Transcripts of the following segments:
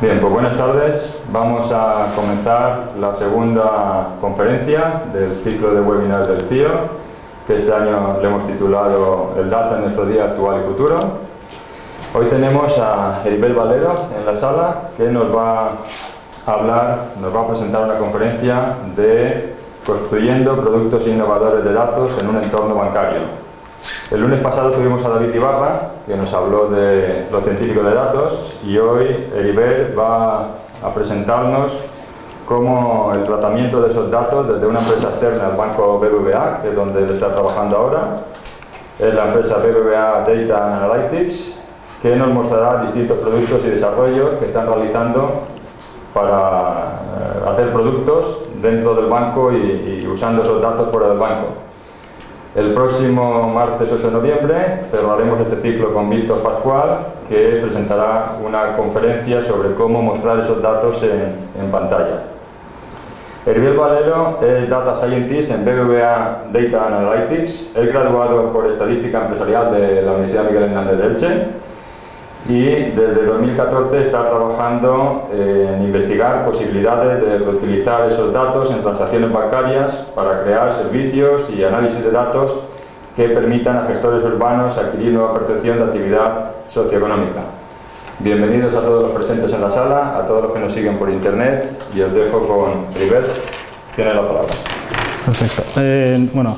Bien, pues buenas tardes. Vamos a comenzar la segunda conferencia del ciclo de webinars del CIO, que este año le hemos titulado El Data en nuestro día actual y futuro. Hoy tenemos a Heribel Valero en la sala, que nos va a hablar, nos va a presentar una conferencia de construyendo productos innovadores de datos en un entorno bancario. El lunes pasado tuvimos a David Ibarra, que nos habló de lo científico de datos, y hoy Heribel va a presentarnos cómo el tratamiento de esos datos desde una empresa externa, el banco BBVA, que es donde él está trabajando ahora, es la empresa BBVA Data Analytics, que nos mostrará distintos productos y desarrollos que están realizando para eh, hacer productos dentro del banco y usando esos datos fuera del banco. El próximo martes 8 de noviembre cerraremos este ciclo con Víctor Pascual, que presentará una conferencia sobre cómo mostrar esos datos en, en pantalla. Herbiel Valero es Data Scientist en BBVA Data Analytics. Es graduado por Estadística Empresarial de la Universidad Miguel Hernández de Elche y desde 2014 está trabajando en investigar posibilidades de reutilizar esos datos en transacciones bancarias para crear servicios y análisis de datos que permitan a gestores urbanos adquirir nueva percepción de actividad socioeconómica. Bienvenidos a todos los presentes en la sala, a todos los que nos siguen por internet y os dejo con Ribet. Tiene la palabra. Perfecto. Eh, bueno,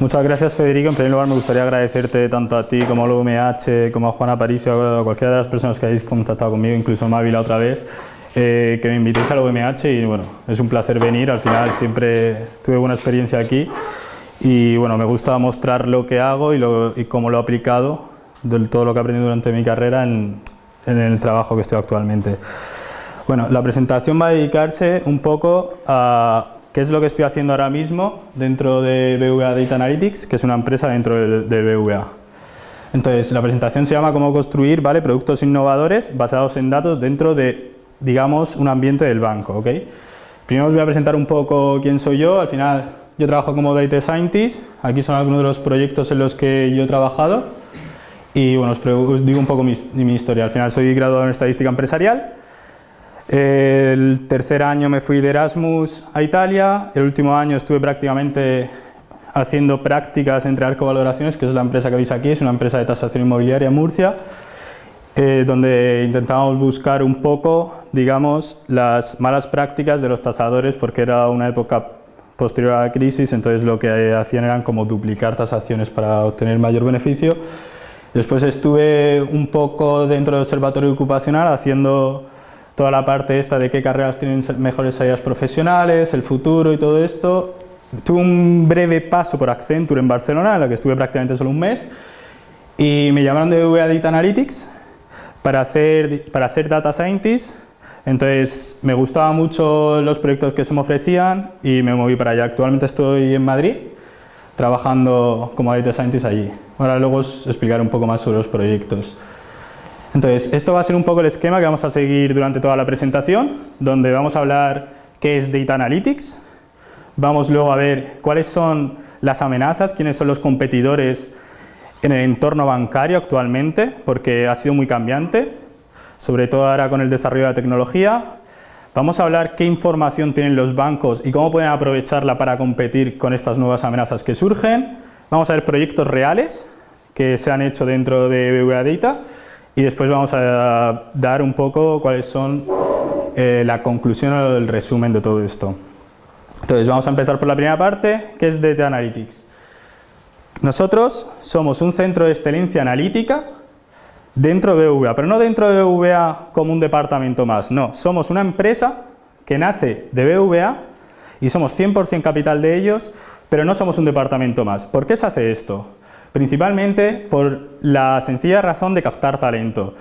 Muchas gracias Federico. En primer lugar me gustaría agradecerte tanto a ti como al UMH, como a Juan Aparicio, a cualquiera de las personas que habéis contactado conmigo, incluso a Mavi la otra vez, eh, que me invitéis al UMH y bueno, es un placer venir. Al final siempre tuve buena experiencia aquí y bueno, me gusta mostrar lo que hago y, lo, y cómo lo he aplicado, de todo lo que he aprendido durante mi carrera en, en el trabajo que estoy actualmente. Bueno, la presentación va a dedicarse un poco a ¿Qué es lo que estoy haciendo ahora mismo dentro de BVA Data Analytics, que es una empresa dentro de, BVA? Entonces, la presentación se llama Cómo construir ¿vale? productos innovadores basados en datos dentro de, digamos, un ambiente del banco. ¿okay? Primero os voy a presentar un poco quién soy yo. Al final, yo trabajo como Data Scientist. Aquí son algunos de los proyectos en los que yo he trabajado. Y bueno, os, digo un poco mi, mi historia. Al final, soy graduado en Estadística Empresarial el tercer año me fui de Erasmus a Italia, el último año estuve prácticamente haciendo prácticas entre Arco Valoraciones, que es la empresa que veis aquí, es una empresa de tasación inmobiliaria en Murcia, eh, donde intentábamos buscar un poco, digamos, las malas prácticas de los tasadores, porque era una época posterior a la crisis, entonces lo que hacían eran como duplicar tasaciones para obtener mayor beneficio. Después estuve un poco dentro del observatorio ocupacional haciendo toda la parte esta de qué carreras tienen mejores salidas profesionales, el futuro y todo esto. Tuve un breve paso por Accenture en Barcelona, en la que estuve prácticamente solo un mes, y me llamaron de VA Data Analytics para, hacer, para ser Data Scientist, entonces me gustaban mucho los proyectos que se me ofrecían y me moví para allá. Actualmente estoy en Madrid, trabajando como Data Scientist allí. Ahora luego os explicaré un poco más sobre los proyectos. Entonces, esto va a ser un poco el esquema que vamos a seguir durante toda la presentación, donde vamos a hablar qué es Data Analytics, vamos luego a ver cuáles son las amenazas, quiénes son los competidores en el entorno bancario actualmente, porque ha sido muy cambiante, sobre todo ahora con el desarrollo de la tecnología. Vamos a hablar qué información tienen los bancos y cómo pueden aprovecharla para competir con estas nuevas amenazas que surgen. Vamos a ver proyectos reales que se han hecho dentro de BBVA Data y después vamos a dar un poco cuáles son eh, la conclusión o el resumen de todo esto. Entonces vamos a empezar por la primera parte, que es Data Analytics. Nosotros somos un centro de excelencia analítica dentro de BVA, pero no dentro de BVA como un departamento más, no, somos una empresa que nace de BVA y somos 100% capital de ellos, pero no somos un departamento más. ¿Por qué se hace esto? Principalmente por la sencilla razón de captar talento.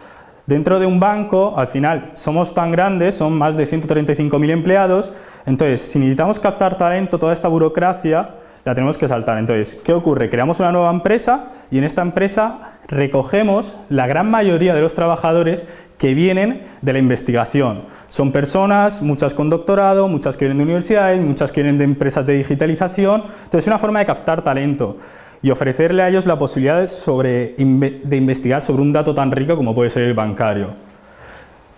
Dentro de un banco, al final, somos tan grandes, son más de 135.000 empleados, entonces, si necesitamos captar talento, toda esta burocracia la tenemos que saltar. Entonces, ¿qué ocurre? Creamos una nueva empresa y en esta empresa recogemos la gran mayoría de los trabajadores que vienen de la investigación. Son personas, muchas con doctorado, muchas que vienen de universidades, muchas que vienen de empresas de digitalización, entonces es una forma de captar talento y ofrecerle a ellos la posibilidad sobre, de investigar sobre un dato tan rico como puede ser el bancario.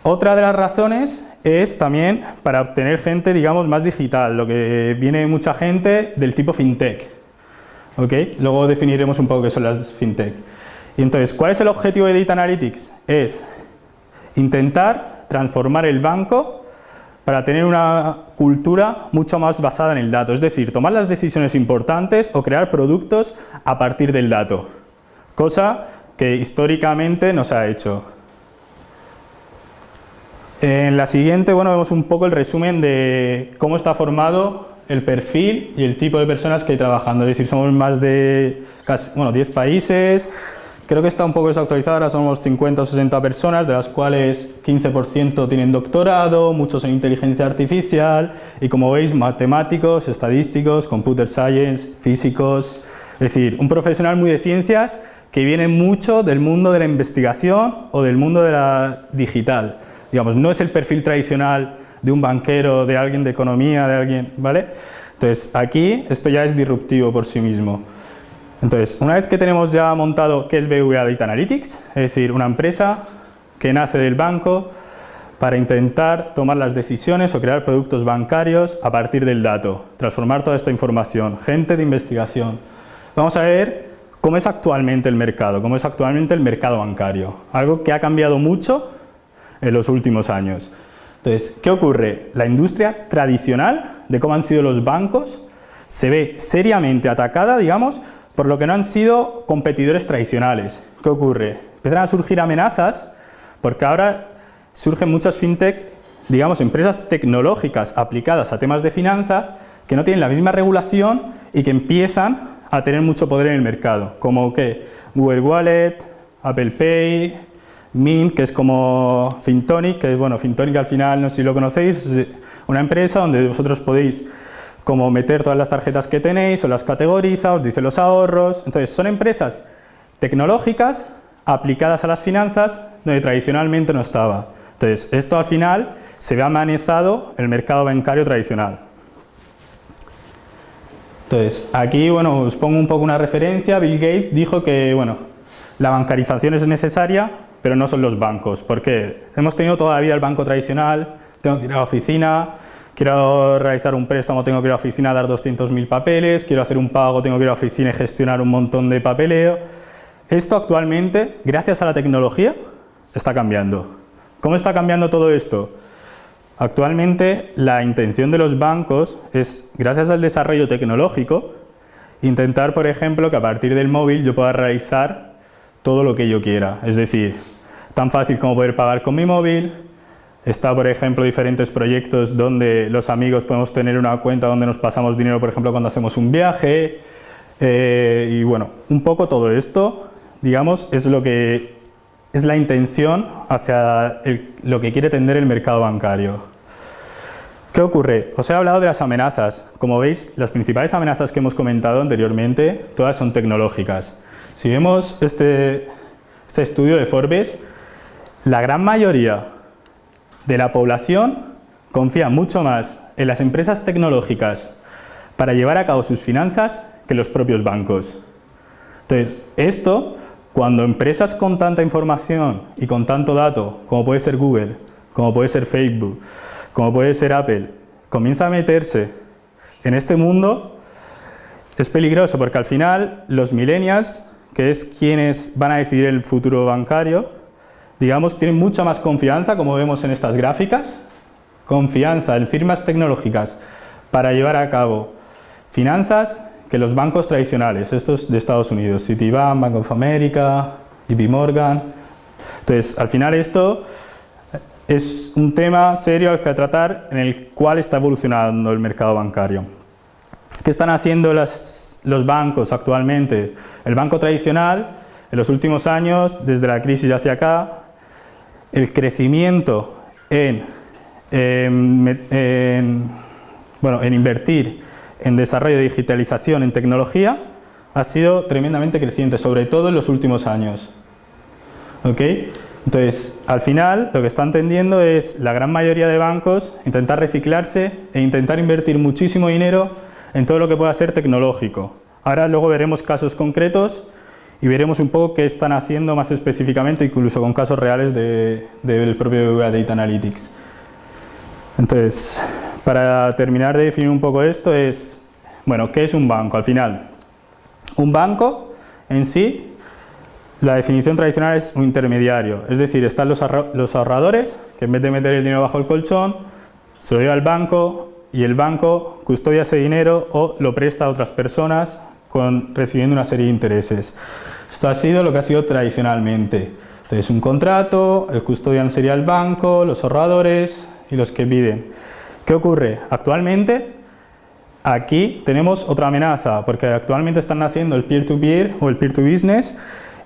Otra de las razones es también para obtener gente, digamos, más digital, lo que viene mucha gente del tipo fintech. ¿ok? Luego definiremos un poco qué son las fintech. Y entonces, ¿cuál es el objetivo de Data Analytics? Es intentar transformar el banco para tener una cultura mucho más basada en el dato, es decir, tomar las decisiones importantes o crear productos a partir del dato, cosa que históricamente no se ha hecho. En la siguiente, bueno, vemos un poco el resumen de cómo está formado el perfil y el tipo de personas que hay trabajando, es decir, somos más de casi, bueno, 10 países, Creo que está un poco desactualizada, ahora somos 50 o 60 personas, de las cuales 15% tienen doctorado, muchos en inteligencia artificial y como veis matemáticos, estadísticos, computer science, físicos, es decir, un profesional muy de ciencias que viene mucho del mundo de la investigación o del mundo de la digital. Digamos, no es el perfil tradicional de un banquero, de alguien de economía, de alguien, ¿vale? Entonces, aquí esto ya es disruptivo por sí mismo. Entonces, una vez que tenemos ya montado qué es BVA Data Analytics, es decir, una empresa que nace del banco para intentar tomar las decisiones o crear productos bancarios a partir del dato, transformar toda esta información, gente de investigación. Vamos a ver cómo es actualmente el mercado, cómo es actualmente el mercado bancario, algo que ha cambiado mucho en los últimos años. Entonces, ¿qué ocurre? La industria tradicional de cómo han sido los bancos se ve seriamente atacada, digamos, por lo que no han sido competidores tradicionales. ¿Qué ocurre? Empiezan a surgir amenazas porque ahora surgen muchas fintech, digamos, empresas tecnológicas aplicadas a temas de finanza que no tienen la misma regulación y que empiezan a tener mucho poder en el mercado, como que Google Wallet, Apple Pay, Mint, que es como Fintonic, que bueno, Fintonic al final, no sé si lo conocéis, es una empresa donde vosotros podéis como meter todas las tarjetas que tenéis, os las categoriza, os dice los ahorros. Entonces, son empresas tecnológicas aplicadas a las finanzas donde tradicionalmente no estaba. Entonces, esto al final se ve amenazado el mercado bancario tradicional. Entonces, aquí bueno, os pongo un poco una referencia. Bill Gates dijo que bueno, la bancarización es necesaria, pero no son los bancos. porque Hemos tenido toda la vida el banco tradicional, tengo que ir a la oficina, quiero realizar un préstamo, tengo que ir a la oficina a dar 200.000 papeles, quiero hacer un pago, tengo que ir a la oficina y gestionar un montón de papeleo. Esto actualmente, gracias a la tecnología, está cambiando. ¿Cómo está cambiando todo esto? Actualmente la intención de los bancos es, gracias al desarrollo tecnológico, intentar, por ejemplo, que a partir del móvil yo pueda realizar todo lo que yo quiera. Es decir, tan fácil como poder pagar con mi móvil, Está, por ejemplo, diferentes proyectos donde los amigos podemos tener una cuenta donde nos pasamos dinero, por ejemplo, cuando hacemos un viaje. Eh, y bueno, un poco todo esto, digamos, es lo que es la intención hacia lo que quiere tender el mercado bancario. ¿Qué ocurre? Os he hablado de las amenazas. Como veis, las principales amenazas que hemos comentado anteriormente, todas son tecnológicas. Si vemos este, este estudio de Forbes, la gran mayoría de la población confía mucho más en las empresas tecnológicas para llevar a cabo sus finanzas que los propios bancos. Entonces, esto, cuando empresas con tanta información y con tanto dato, como puede ser Google, como puede ser Facebook, como puede ser Apple, comienza a meterse en este mundo, es peligroso porque al final los millennials, que es quienes van a decidir el futuro bancario, digamos, tienen mucha más confianza, como vemos en estas gráficas, confianza en firmas tecnológicas para llevar a cabo finanzas que los bancos tradicionales, estos de Estados Unidos, Citibank, Bank of America, JP Morgan. Entonces, al final esto es un tema serio al que tratar en el cual está evolucionando el mercado bancario. ¿Qué están haciendo los bancos actualmente? El banco tradicional, en los últimos años, desde la crisis hacia acá, el crecimiento en, bueno, en invertir en desarrollo de digitalización, en tecnología, ha sido tremendamente creciente, sobre todo en los últimos años. Entonces, al final, lo que está entendiendo es la gran mayoría de bancos intentar reciclarse e intentar invertir muchísimo dinero en todo lo que pueda ser tecnológico. Ahora luego veremos casos concretos y veremos un poco qué están haciendo más específicamente, incluso con casos reales del propio BBVA Data Analytics. Entonces, para terminar de definir un poco esto es, bueno, ¿qué es un banco? Al final, un banco en sí, la definición tradicional es un intermediario, es decir, están los, ahorradores que en vez de meter el dinero bajo el colchón, se lo lleva al banco y el banco custodia ese dinero o lo presta a otras personas con, recibiendo una serie de intereses. Esto ha sido lo que ha sido tradicionalmente. Entonces un contrato, el custodian sería el banco, los ahorradores y los que piden. ¿Qué ocurre? Actualmente aquí tenemos otra amenaza porque actualmente están haciendo el peer-to-peer o el peer-to-business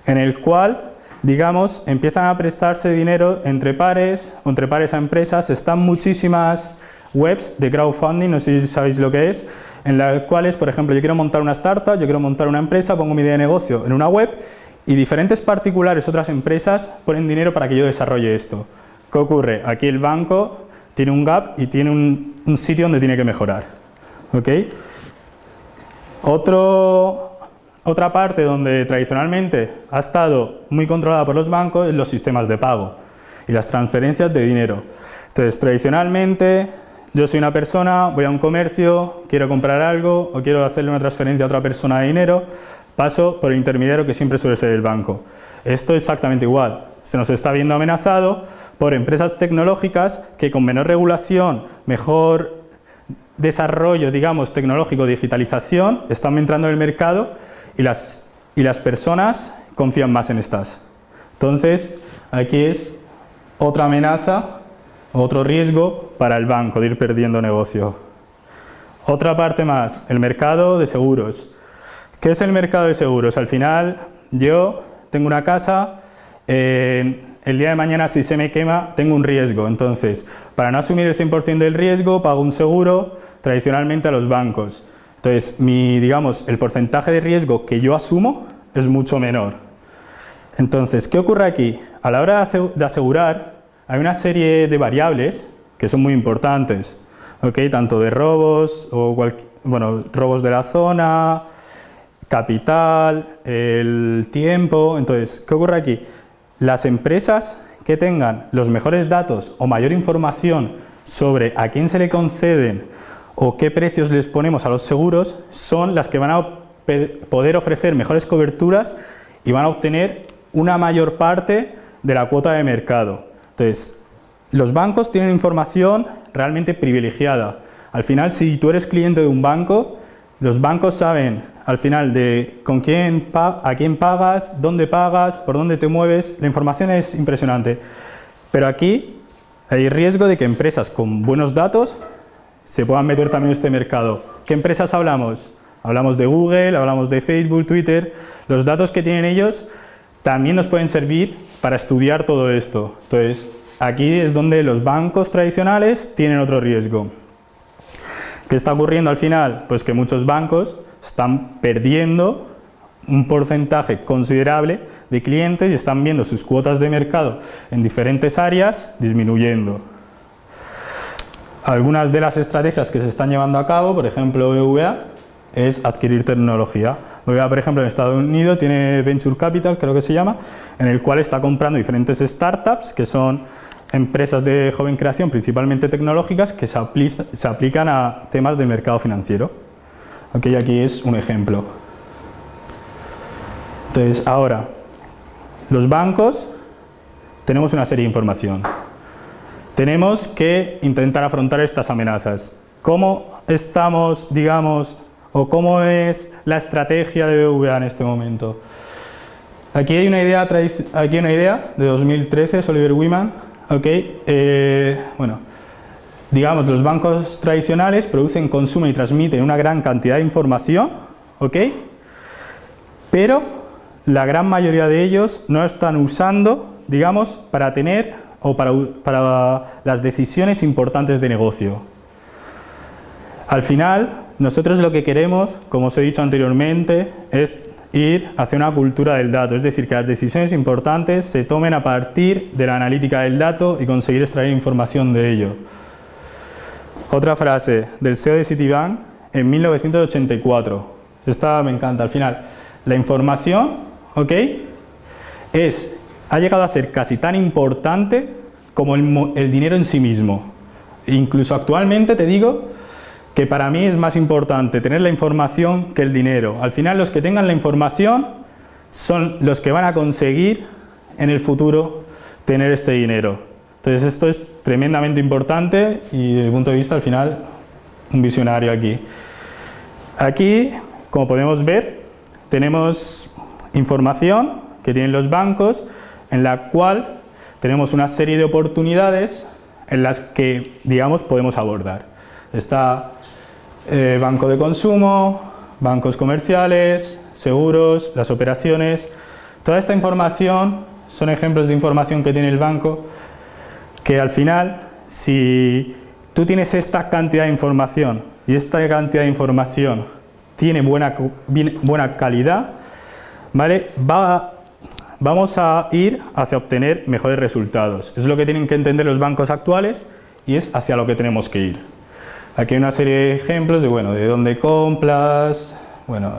en el cual digamos, empiezan a prestarse dinero entre pares entre pares a empresas. Están muchísimas webs de crowdfunding, no sé si sabéis lo que es, en las cuales, por ejemplo, yo quiero montar una startup, yo quiero montar una empresa, pongo mi idea de negocio en una web y diferentes particulares, otras empresas, ponen dinero para que yo desarrolle esto. ¿Qué ocurre? Aquí el banco tiene un gap y tiene un, sitio donde tiene que mejorar. ¿Ok? Otro, otra parte donde tradicionalmente ha estado muy controlada por los bancos es los sistemas de pago y las transferencias de dinero. Entonces, tradicionalmente yo soy una persona, voy a un comercio, quiero comprar algo o quiero hacerle una transferencia a otra persona de dinero, paso por el intermediario que siempre suele ser el banco. Esto es exactamente igual. Se nos está viendo amenazado por empresas tecnológicas que con menor regulación, mejor desarrollo, digamos, tecnológico, digitalización, están entrando en el mercado y las, y las personas confían más en estas. Entonces, aquí es otra amenaza otro riesgo para el banco de ir perdiendo negocio. Otra parte más, el mercado de seguros. ¿Qué es el mercado de seguros? Al final, yo tengo una casa, eh, el día de mañana si se me quema, tengo un riesgo. Entonces, para no asumir el 100% del riesgo, pago un seguro tradicionalmente a los bancos. Entonces, mi, digamos, el porcentaje de riesgo que yo asumo es mucho menor. Entonces, ¿qué ocurre aquí? A la hora de asegurar, hay una serie de variables que son muy importantes, tanto de robos, o bueno, robos de la zona, capital, el tiempo. Entonces, ¿qué ocurre aquí? Las empresas que tengan los mejores datos o mayor información sobre a quién se le conceden o qué precios les ponemos a los seguros son las que van a poder ofrecer mejores coberturas y van a obtener una mayor parte de la cuota de mercado. Entonces, los bancos tienen información realmente privilegiada. Al final, si tú eres cliente de un banco, los bancos saben al final de con quién a quién pagas, dónde pagas, por dónde te mueves, la información es impresionante. Pero aquí hay riesgo de que empresas con buenos datos se puedan meter también en este mercado. ¿Qué empresas hablamos? Hablamos de Google, hablamos de Facebook, Twitter. Los datos que tienen ellos también nos pueden servir para estudiar todo esto. Entonces, aquí es donde los bancos tradicionales tienen otro riesgo. ¿Qué está ocurriendo al final? Pues que muchos bancos están perdiendo un porcentaje considerable de clientes y están viendo sus cuotas de mercado en diferentes áreas disminuyendo. Algunas de las estrategias que se están llevando a cabo, por ejemplo BVA, es adquirir tecnología. BBVA, por ejemplo, en Estados Unidos tiene Venture Capital, creo que se llama, en el cual está comprando diferentes startups, que son empresas de joven creación, principalmente tecnológicas, que se, aplican a temas del mercado financiero. Okay, aquí es un ejemplo. Entonces, ahora, los bancos, tenemos una serie de información. Tenemos que intentar afrontar estas amenazas. ¿Cómo estamos, digamos, o cómo es la estrategia de BBVA en este momento. Aquí hay una idea, aquí una idea de 2013, Oliver Wyman. Eh, bueno, digamos, los bancos tradicionales producen, consumen y transmiten una gran cantidad de información, ¿okay? pero la gran mayoría de ellos no están usando, digamos, para tener o para, para las decisiones importantes de negocio. Al final, nosotros lo que queremos, como os he dicho anteriormente, es ir hacia una cultura del dato, es decir, que las decisiones importantes se tomen a partir de la analítica del dato y conseguir extraer información de ello. Otra frase del CEO de Citibank en 1984. Esta me encanta. Al final, la información ¿ok? Es, ha llegado a ser casi tan importante como el, el dinero en sí mismo. Incluso actualmente te digo que para mí es más importante tener la información que el dinero. Al final los que tengan la información son los que van a conseguir en el futuro tener este dinero. Entonces esto es tremendamente importante y desde el punto de vista al final un visionario aquí. Aquí, como podemos ver, tenemos información que tienen los bancos en la cual tenemos una serie de oportunidades en las que, digamos, podemos abordar. Está eh, banco de consumo, bancos comerciales, seguros, las operaciones. Toda esta información son ejemplos de información que tiene el banco que al final, si tú tienes esta cantidad de información y esta cantidad de información tiene buena, buena calidad, ¿vale? Va, vamos a ir hacia obtener mejores resultados. Es lo que tienen que entender los bancos actuales y es hacia lo que tenemos que ir. Aquí hay una serie de ejemplos de, bueno, de dónde compras, bueno,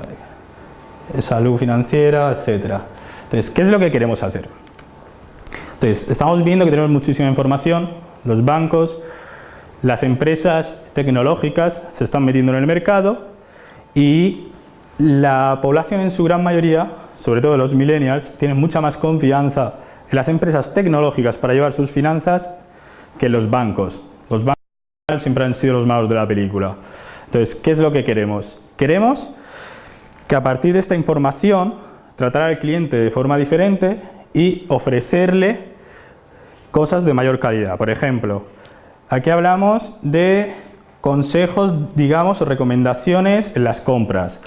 salud financiera, etc. Entonces, ¿qué es lo que queremos hacer? Entonces, estamos viendo que tenemos muchísima información, los bancos, las empresas tecnológicas se están metiendo en el mercado y la población en su gran mayoría, sobre todo los millennials, tienen mucha más confianza en las empresas tecnológicas para llevar sus finanzas que. Los bancos siempre han sido los malos de la película. Entonces, ¿qué es lo que queremos? Queremos que a partir de esta información tratar al cliente de forma diferente y ofrecerle cosas de mayor calidad. Por ejemplo, aquí hablamos de consejos, digamos, o recomendaciones en las compras.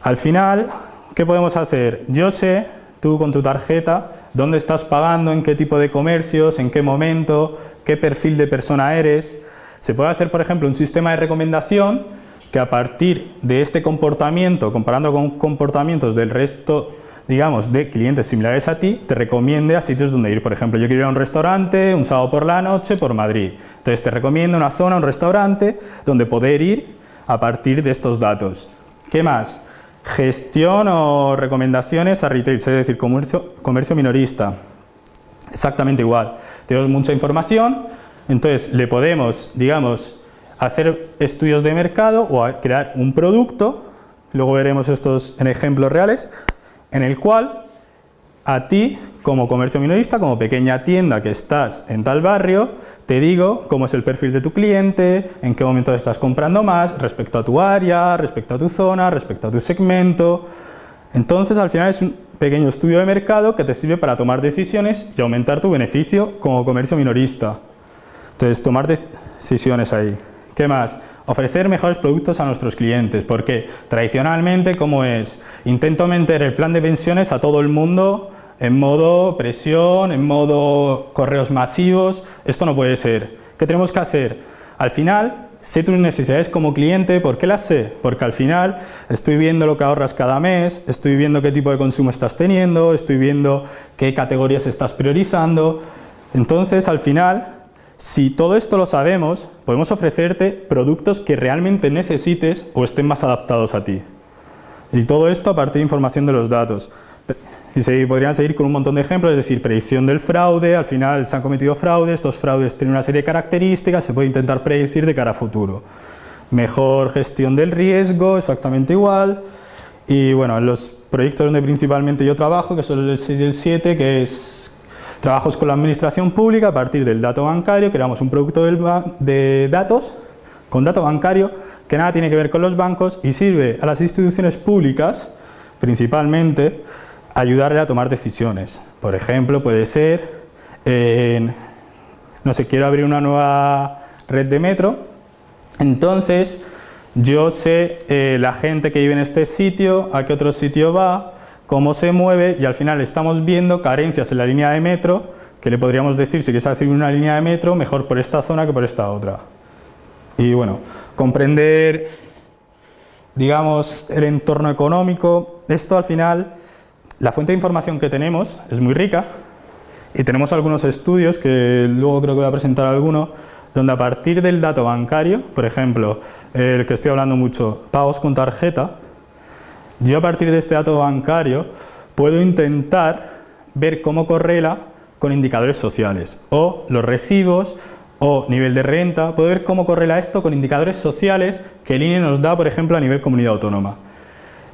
Al final, ¿qué podemos hacer? Yo sé, tú con tu tarjeta, dónde estás pagando, en qué tipo de comercios, en qué momento, qué perfil de persona eres, se puede hacer, por ejemplo, un sistema de recomendación que a partir de este comportamiento, comparando con comportamientos del resto, digamos, de clientes similares a ti, te recomiende a sitios donde ir. Por ejemplo, yo quiero ir a un restaurante un sábado por la noche por Madrid. Entonces te recomiendo una zona, un restaurante, donde poder ir a partir de estos datos. ¿Qué más? Gestión o recomendaciones a retail, es decir, comercio, comercio minorista. Exactamente igual. Tenemos mucha información, entonces, le podemos, digamos, hacer estudios de mercado o crear un producto, luego veremos estos en ejemplos reales, en el cual a ti, como comercio minorista, como pequeña tienda que estás en tal barrio, te digo cómo es el perfil de tu cliente, en qué momento estás comprando más, respecto a tu área, respecto a tu zona, respecto a tu segmento. Entonces, al final es un pequeño estudio de mercado que te sirve para tomar decisiones y aumentar tu beneficio como comercio minorista. Entonces, tomar decisiones ahí. ¿Qué más? Ofrecer mejores productos a nuestros clientes, porque tradicionalmente, ¿cómo es? Intento meter el plan de pensiones a todo el mundo en modo presión, en modo correos masivos, esto no puede ser. ¿Qué tenemos que hacer? Al final, sé tus necesidades como cliente, ¿por qué las sé? Porque al final estoy viendo lo que ahorras cada mes, estoy viendo qué tipo de consumo estás teniendo, estoy viendo qué categorías estás priorizando, entonces al final si todo esto lo sabemos, podemos ofrecerte productos que realmente necesites o estén más adaptados a ti. Y todo esto a partir de información de los datos. Y se podrían seguir con un montón de ejemplos, es decir, predicción del fraude, al final se han cometido fraudes, estos fraudes tienen una serie de características, se puede intentar predecir de cara a futuro. Mejor gestión del riesgo, exactamente igual. Y bueno, en los proyectos donde principalmente yo trabajo, que son el 6 y el 7, que es Trabajos con la administración pública a partir del dato bancario, creamos un producto de datos con dato bancario que nada tiene que ver con los bancos y sirve a las instituciones públicas, principalmente, ayudarle a tomar decisiones. Por ejemplo, puede ser, no sé, quiero abrir una nueva red de metro, entonces yo sé eh, la gente que vive en este sitio, a qué otro sitio va, cómo se mueve y al final estamos viendo carencias en la línea de metro que le podríamos decir, si quieres hacer una línea de metro, mejor por esta zona que por esta otra. Y bueno, comprender, digamos, el entorno económico, esto al final, la fuente de información que tenemos es muy rica y tenemos algunos estudios que luego creo que voy a presentar alguno, donde a partir del dato bancario, por ejemplo, el que estoy hablando mucho, pagos con tarjeta, yo a partir de este dato bancario puedo intentar ver cómo correla con indicadores sociales o los recibos o nivel de renta, puedo ver cómo correla esto con indicadores sociales que el INE nos da, por ejemplo, a nivel comunidad autónoma.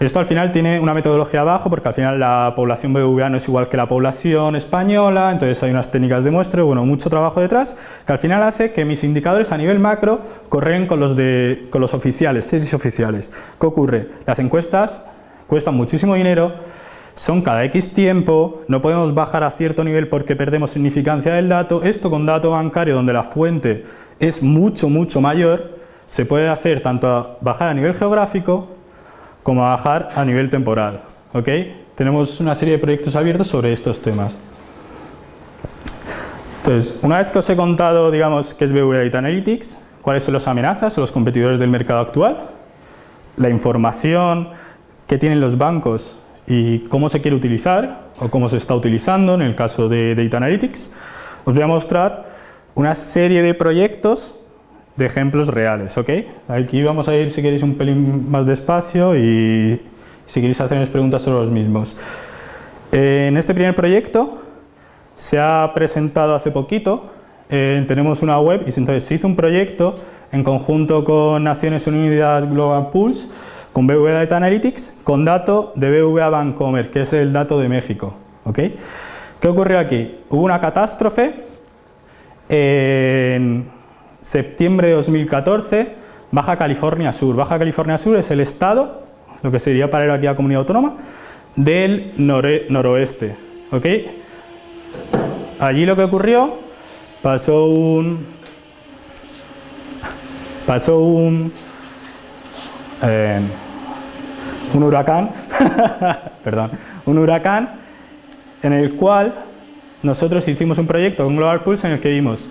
Esto al final tiene una metodología abajo porque al final la población BBVA no es igual que la población española, entonces hay unas técnicas de muestreo, bueno, mucho trabajo detrás, que al final hace que mis indicadores a nivel macro corren con los, de, con los oficiales, series oficiales. ¿Qué ocurre? Las encuestas cuestan muchísimo dinero, son cada X tiempo, no podemos bajar a cierto nivel porque perdemos significancia del dato, esto con dato bancario donde la fuente es mucho, mucho mayor, se puede hacer tanto bajar a nivel geográfico como bajar a nivel temporal. ¿ok? Tenemos una serie de proyectos abiertos sobre estos temas. Entonces, una vez que os he contado, digamos, qué es BV Data Analytics, cuáles son las amenazas los competidores del mercado actual, la información que tienen los bancos y cómo se quiere utilizar o cómo se está utilizando en el caso de Data Analytics, os voy a mostrar una serie de proyectos de ejemplos reales, ¿ok? Aquí vamos a ir, si queréis, un pelín más despacio y si queréis hacerme preguntas sobre los mismos. En este primer proyecto se ha presentado hace poquito, eh, tenemos una web y entonces se hizo un proyecto en conjunto con Naciones Unidas Global Pools, con BVA Data Analytics, con dato de BVA Bancomer, que es el dato de México, ¿ok? ¿Qué ocurrió aquí? Hubo una catástrofe en septiembre de 2014, Baja California Sur. Baja California Sur es el estado, lo que sería para aquí a comunidad autónoma, del noroeste. ¿ok? Allí lo que ocurrió, pasó un... Pasó un... Eh, un huracán, perdón, un huracán en el cual nosotros hicimos un proyecto con Global Pulse en el que vimos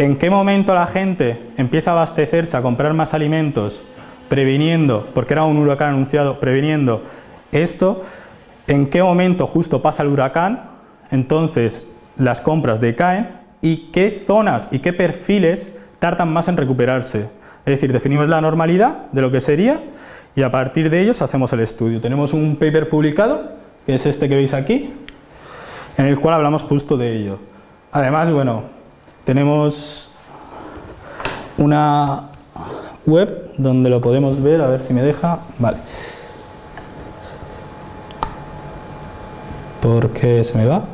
¿En qué momento la gente empieza a abastecerse, a comprar más alimentos, previniendo, porque era un huracán anunciado, previniendo esto? ¿En qué momento justo pasa el huracán? Entonces las compras decaen y qué zonas y qué perfiles tardan más en recuperarse. Es decir, definimos la normalidad de lo que sería y a partir de ellos hacemos el estudio. Tenemos un paper publicado, que es este que veis aquí, en el cual hablamos justo de ello. Además, bueno, tenemos una web donde lo podemos ver, a ver si me deja. Vale. ¿Por qué se me va?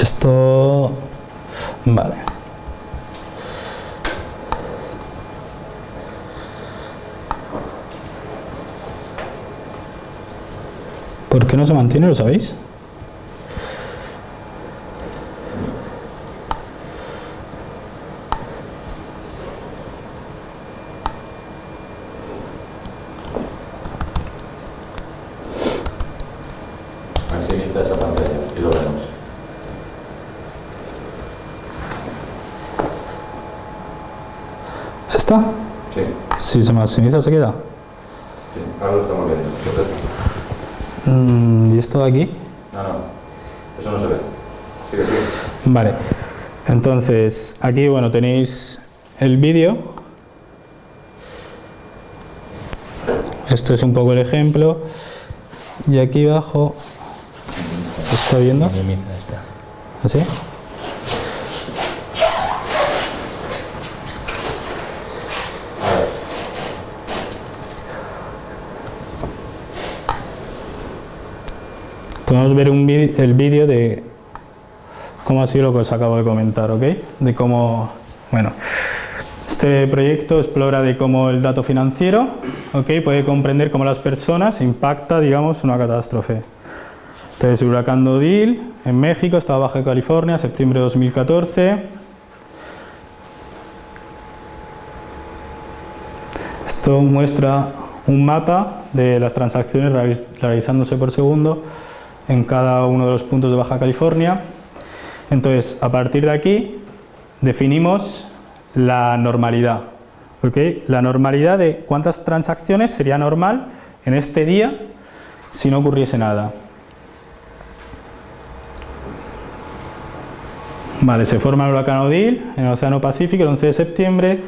Esto... Vale. ¿Por qué no se mantiene? ¿Lo sabéis? Maximiza esa pantalla y lo vemos. ¿Está? Sí. Se maximiza, ¿se queda? Sí, ahora lo estamos viendo. Mm, ¿Y esto de aquí? No, no, eso no se ve. Sigue, sigue. Vale, entonces aquí bueno tenéis el vídeo. Esto es un poco el ejemplo. Y aquí abajo se está viendo. ¿Así? Podemos ver un el vídeo de cómo ha sido lo que os acabo de comentar, ¿ok? De cómo, bueno, este proyecto explora de cómo el dato financiero, ¿ok? Puede comprender cómo las personas impacta, digamos, una catástrofe. Entonces, huracán Dodil en México, estaba Baja California, septiembre de 2014. Esto muestra un mapa de las transacciones realizándose por segundo en cada uno de los puntos de Baja California. Entonces, a partir de aquí, definimos la normalidad. ¿okay? La normalidad de cuántas transacciones sería normal en este día si no ocurriese nada. Vale, se forma el huracán Odile en el Océano Pacífico el 11 de septiembre.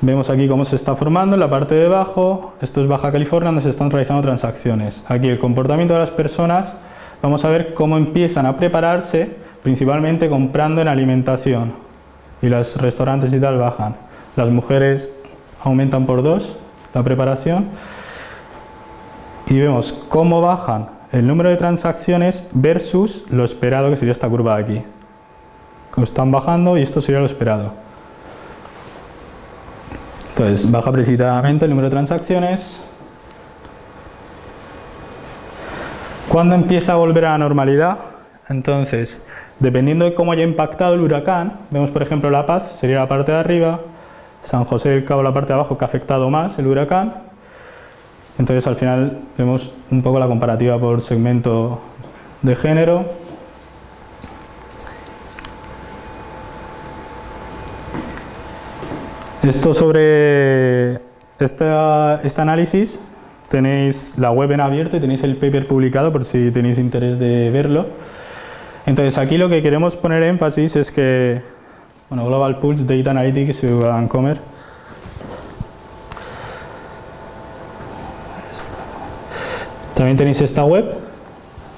Vemos aquí cómo se está formando en la parte de abajo, esto es Baja California donde se están realizando transacciones. Aquí el comportamiento de las personas, vamos a ver cómo empiezan a prepararse, principalmente comprando en alimentación. Y los restaurantes y tal bajan. Las mujeres aumentan por dos la preparación. Y vemos cómo bajan el número de transacciones versus lo esperado que sería esta curva de aquí. Están bajando y esto sería lo esperado. Entonces, baja precipitadamente el número de transacciones. ¿Cuándo empieza a volver a la normalidad? Entonces, dependiendo de cómo haya impactado el huracán, vemos por ejemplo La Paz, sería la parte de arriba, San José del Cabo la parte de abajo que ha afectado más el huracán. Entonces al final vemos un poco la comparativa por segmento de género. Esto sobre este análisis tenéis la web en abierto y tenéis el paper publicado por si tenéis interés de verlo. Entonces aquí lo que queremos poner énfasis es que bueno, Global Pulse Data Analytics y Vancomer. También tenéis esta web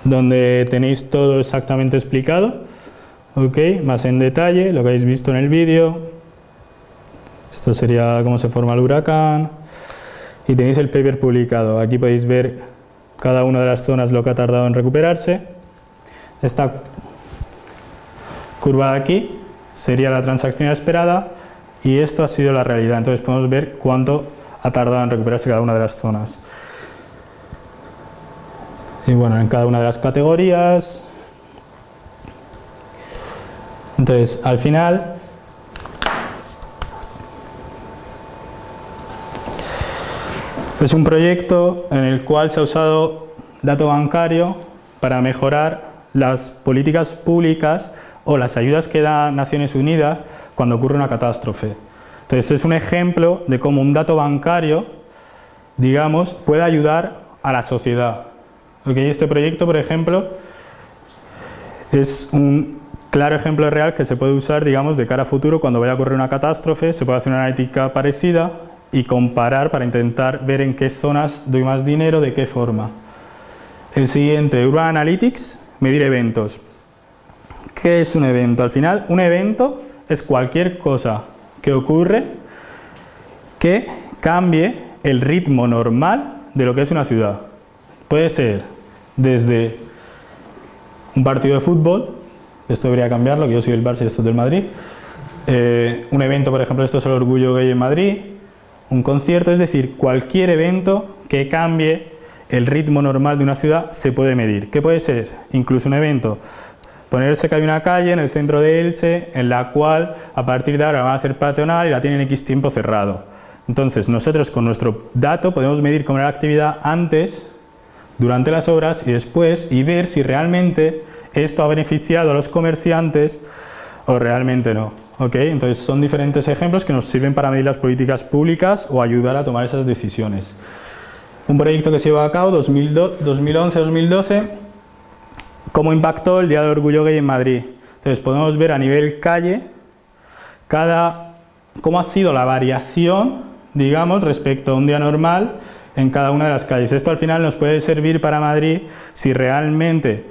donde tenéis todo exactamente explicado, ok, más en detalle, lo que habéis visto en el vídeo, esto sería cómo se forma el huracán. Y tenéis el paper publicado. Aquí podéis ver cada una de las zonas lo que ha tardado en recuperarse. Esta curva de aquí sería la transacción esperada y esto ha sido la realidad. Entonces podemos ver cuánto ha tardado en recuperarse cada una de las zonas. Y bueno, en cada una de las categorías. Entonces, al final, Es un proyecto en el cual se ha usado dato bancario para mejorar las políticas públicas o las ayudas que da Naciones Unidas cuando ocurre una catástrofe. Entonces es un ejemplo de cómo un dato bancario, digamos, puede ayudar a la sociedad. Este proyecto, por ejemplo, es un claro ejemplo real que se puede usar, digamos, de cara a futuro cuando vaya a ocurrir una catástrofe, se puede hacer una analítica parecida y comparar para intentar ver en qué zonas doy más dinero, de qué forma. El siguiente, Urban Analytics, medir eventos. ¿Qué es un evento? Al final, un evento es cualquier cosa que ocurre que cambie el ritmo normal de lo que es una ciudad. Puede ser desde un partido de fútbol, esto debería cambiarlo, que yo soy del Barça y esto es del Madrid, eh, un evento, por ejemplo, esto es el Orgullo Gay en Madrid, un concierto, es decir, cualquier evento que cambie el ritmo normal de una ciudad se puede medir. ¿Qué puede ser? Incluso un evento. Ponerse que hay una calle en el centro de Elche en la cual a partir de ahora van a hacer peatonal y la tienen X tiempo cerrado. Entonces nosotros con nuestro dato podemos medir cómo era la actividad antes, durante las obras y después y ver si realmente esto ha beneficiado a los comerciantes o realmente no. Entonces son diferentes ejemplos que nos sirven para medir las políticas públicas o ayudar a tomar esas decisiones. Un proyecto que se lleva a cabo 2011-2012, cómo impactó el Día del Orgullo Gay en Madrid. Entonces podemos ver a nivel calle cada, cómo ha sido la variación, digamos, respecto a un día normal en cada una de las calles. Esto al final nos puede servir para Madrid si realmente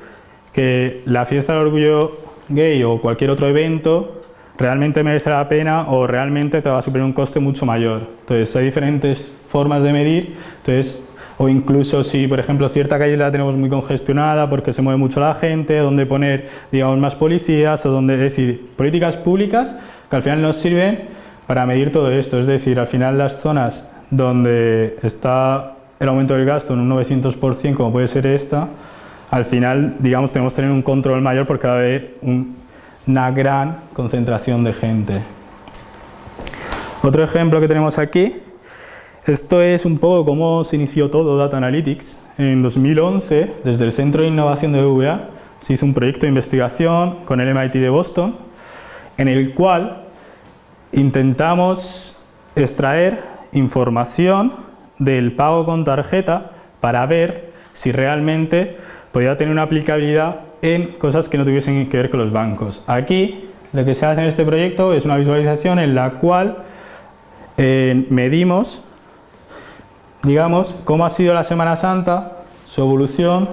que la fiesta del orgullo gay o cualquier otro evento realmente merece la pena o realmente te va a suponer un coste mucho mayor. Entonces hay diferentes formas de medir, entonces, o incluso si por ejemplo cierta calle la tenemos muy congestionada porque se mueve mucho la gente, donde poner digamos más policías o donde decir políticas públicas que al final nos sirven para medir todo esto, es decir, al final las zonas donde está el aumento del gasto en un 900% como puede ser esta, al final digamos tenemos que tener un control mayor porque va a haber un una gran concentración de gente. Otro ejemplo que tenemos aquí, esto es un poco cómo se inició todo Data Analytics. En 2011, desde el Centro de Innovación de BVA, se hizo un proyecto de investigación con el MIT de Boston, en el cual intentamos extraer información del pago con tarjeta para ver si realmente podía tener una aplicabilidad en cosas que no tuviesen que ver con los bancos. Aquí lo que se hace en este proyecto es una visualización en la cual eh, medimos, digamos, cómo ha sido la Semana Santa, su evolución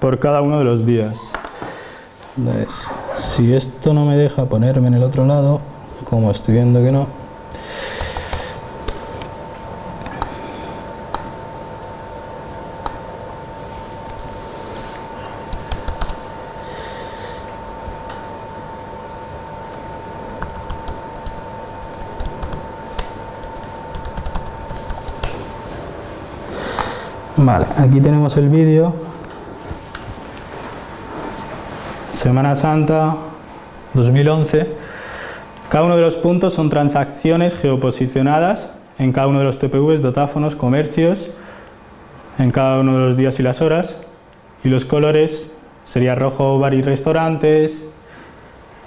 por cada uno de los días. Si esto no me deja ponerme en el otro lado, como estoy viendo que no, Vale, aquí tenemos el vídeo. Semana Santa 2011. Cada uno de los puntos son transacciones geoposicionadas en cada uno de los TPVs, datáfonos, comercios, en cada uno de los días y las horas. Y los colores sería rojo, bar y restaurantes,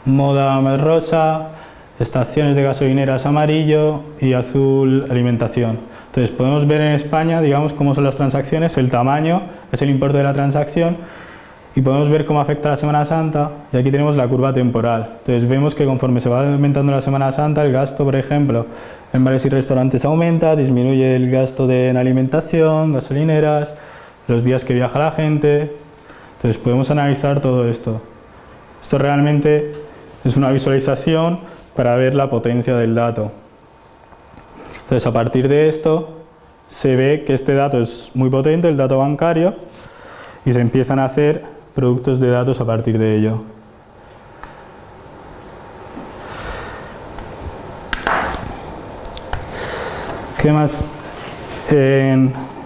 moda rosa, estaciones de gasolineras amarillo y azul alimentación. Entonces podemos ver en España, digamos, cómo son las transacciones, el tamaño es el importe de la transacción y podemos ver cómo afecta la Semana Santa y aquí tenemos la curva temporal. Entonces vemos que conforme se va aumentando la Semana Santa, el gasto, por ejemplo, en bares y restaurantes aumenta, disminuye el gasto de en alimentación, gasolineras, los días que viaja la gente. Entonces podemos analizar todo esto. Esto realmente es una visualización para ver la potencia del dato. Entonces, a partir de esto, se ve que este dato es muy potente, el dato bancario, y se empiezan a hacer productos de datos a partir de ello. ¿Qué más?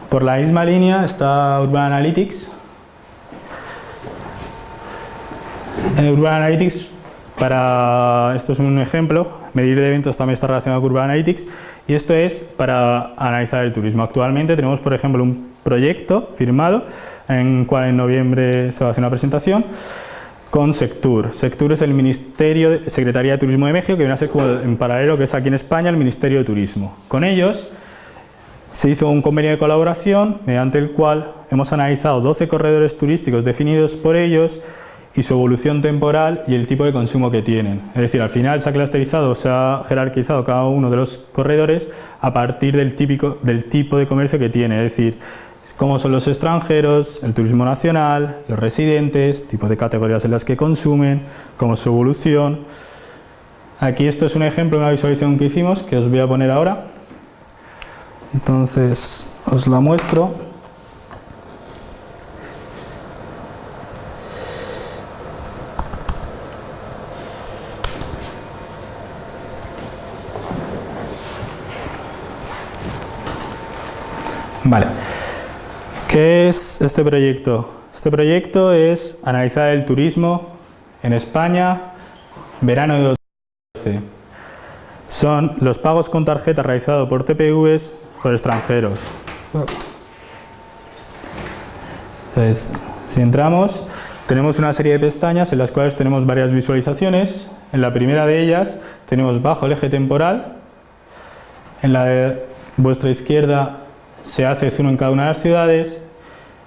por la misma línea está Urban Analytics. En Urban Analytics, para, esto es un ejemplo, medir eventos también está relacionado con Urban Analytics y esto es para analizar el turismo. Actualmente tenemos, por ejemplo, un proyecto firmado en cual en noviembre se va a hacer una presentación con Sectur. Sectur es el Ministerio Secretaría de Turismo de México, que viene a ser como en paralelo que es aquí en España el Ministerio de Turismo. Con ellos se hizo un convenio de colaboración mediante el cual hemos analizado 12 corredores turísticos definidos por ellos y su evolución temporal y el tipo de consumo que tienen. Es decir, al final se ha clusterizado, se ha jerarquizado cada uno de los corredores a partir del, típico, del tipo de comercio que tiene, es decir, cómo son los extranjeros, el turismo nacional, los residentes, tipo de categorías en las que consumen, cómo es su evolución. Aquí esto es un ejemplo una visualización que hicimos, que os voy a poner ahora. Entonces, os la muestro. ¿Qué es este proyecto? Este proyecto es analizar el turismo en España verano de 2012. Son los pagos con tarjeta realizados por TPVs por extranjeros. Entonces, si entramos, tenemos una serie de pestañas en las cuales tenemos varias visualizaciones. En la primera de ellas tenemos bajo el eje temporal. En la de vuestra izquierda se hace zoom en cada una de las ciudades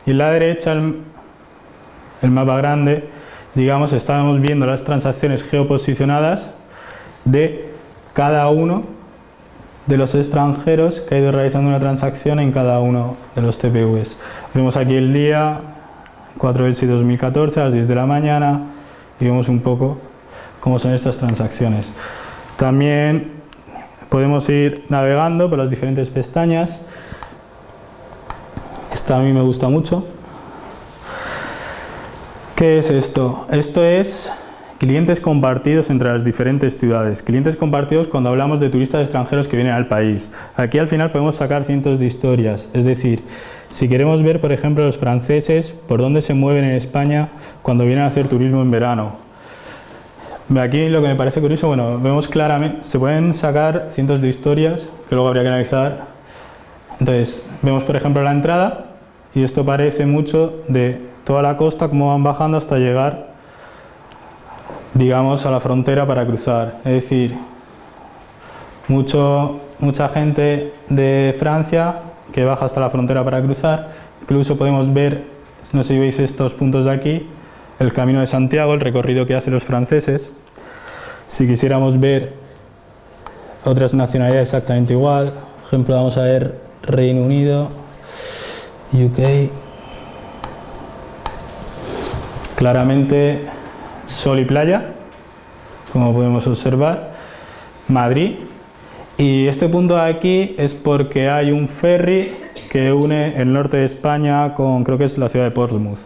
y en la derecha el, mapa grande digamos estábamos viendo las transacciones geoposicionadas de cada uno de los extranjeros que ha ido realizando una transacción en cada uno de los TPVs. Vemos aquí el día 4 del 2014 a las 10 de la mañana y vemos un poco cómo son estas transacciones. También podemos ir navegando por las diferentes pestañas esta a mí me gusta mucho. ¿Qué es esto? Esto es clientes compartidos entre las diferentes ciudades. Clientes compartidos cuando hablamos de turistas extranjeros que vienen al país. Aquí al final podemos sacar cientos de historias. Es decir, si queremos ver, por ejemplo, los franceses, por dónde se mueven en España cuando vienen a hacer turismo en verano. Aquí lo que me parece curioso, bueno, vemos claramente, se pueden sacar cientos de historias que luego habría que analizar entonces, vemos por ejemplo la entrada y esto parece mucho de toda la costa, cómo van bajando hasta llegar, digamos, a la frontera para cruzar. Es decir, mucho, mucha gente de Francia que baja hasta la frontera para cruzar. Incluso podemos ver, no sé si veis estos puntos de aquí, el Camino de Santiago, el recorrido que hacen los franceses. Si quisiéramos ver otras nacionalidades exactamente igual. Por ejemplo, vamos a ver Reino Unido, UK. Claramente sol y playa, como podemos observar. Madrid. Y este punto de aquí es porque hay un ferry que une el norte de España con, creo que es la ciudad de Portsmouth.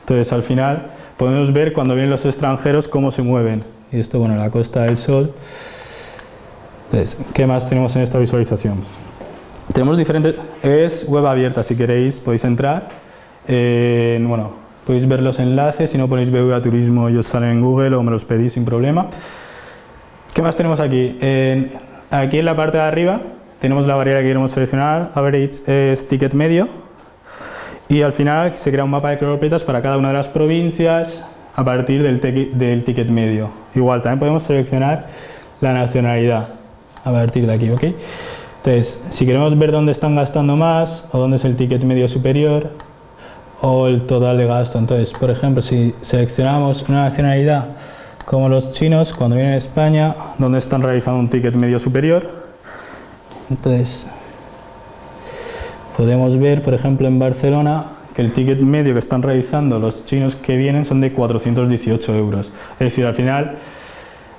Entonces, al final, podemos ver cuando vienen los extranjeros cómo se mueven. Y esto, bueno, la Costa del Sol. Entonces, ¿qué más tenemos en esta visualización? Tenemos diferentes... Es web abierta, si queréis podéis entrar. bueno, podéis ver los enlaces, si no ponéis BBVA Turismo ellos salen en Google o me los pedís sin problema. ¿Qué más tenemos aquí? aquí en la parte de arriba tenemos la variable que queremos seleccionar, average es ticket medio, y al final se crea un mapa de cronopitas para cada una de las provincias a partir del, del ticket medio. Igual, también podemos seleccionar la nacionalidad a partir de aquí, ¿ok? Entonces, si queremos ver dónde están gastando más o dónde es el ticket medio superior o el total de gasto, entonces, por ejemplo, si seleccionamos una nacionalidad como los chinos, cuando vienen a España, donde están realizando un ticket medio superior, entonces podemos ver, por ejemplo, en Barcelona, que el ticket medio que están realizando los chinos que vienen son de 418 euros. Es decir, al final,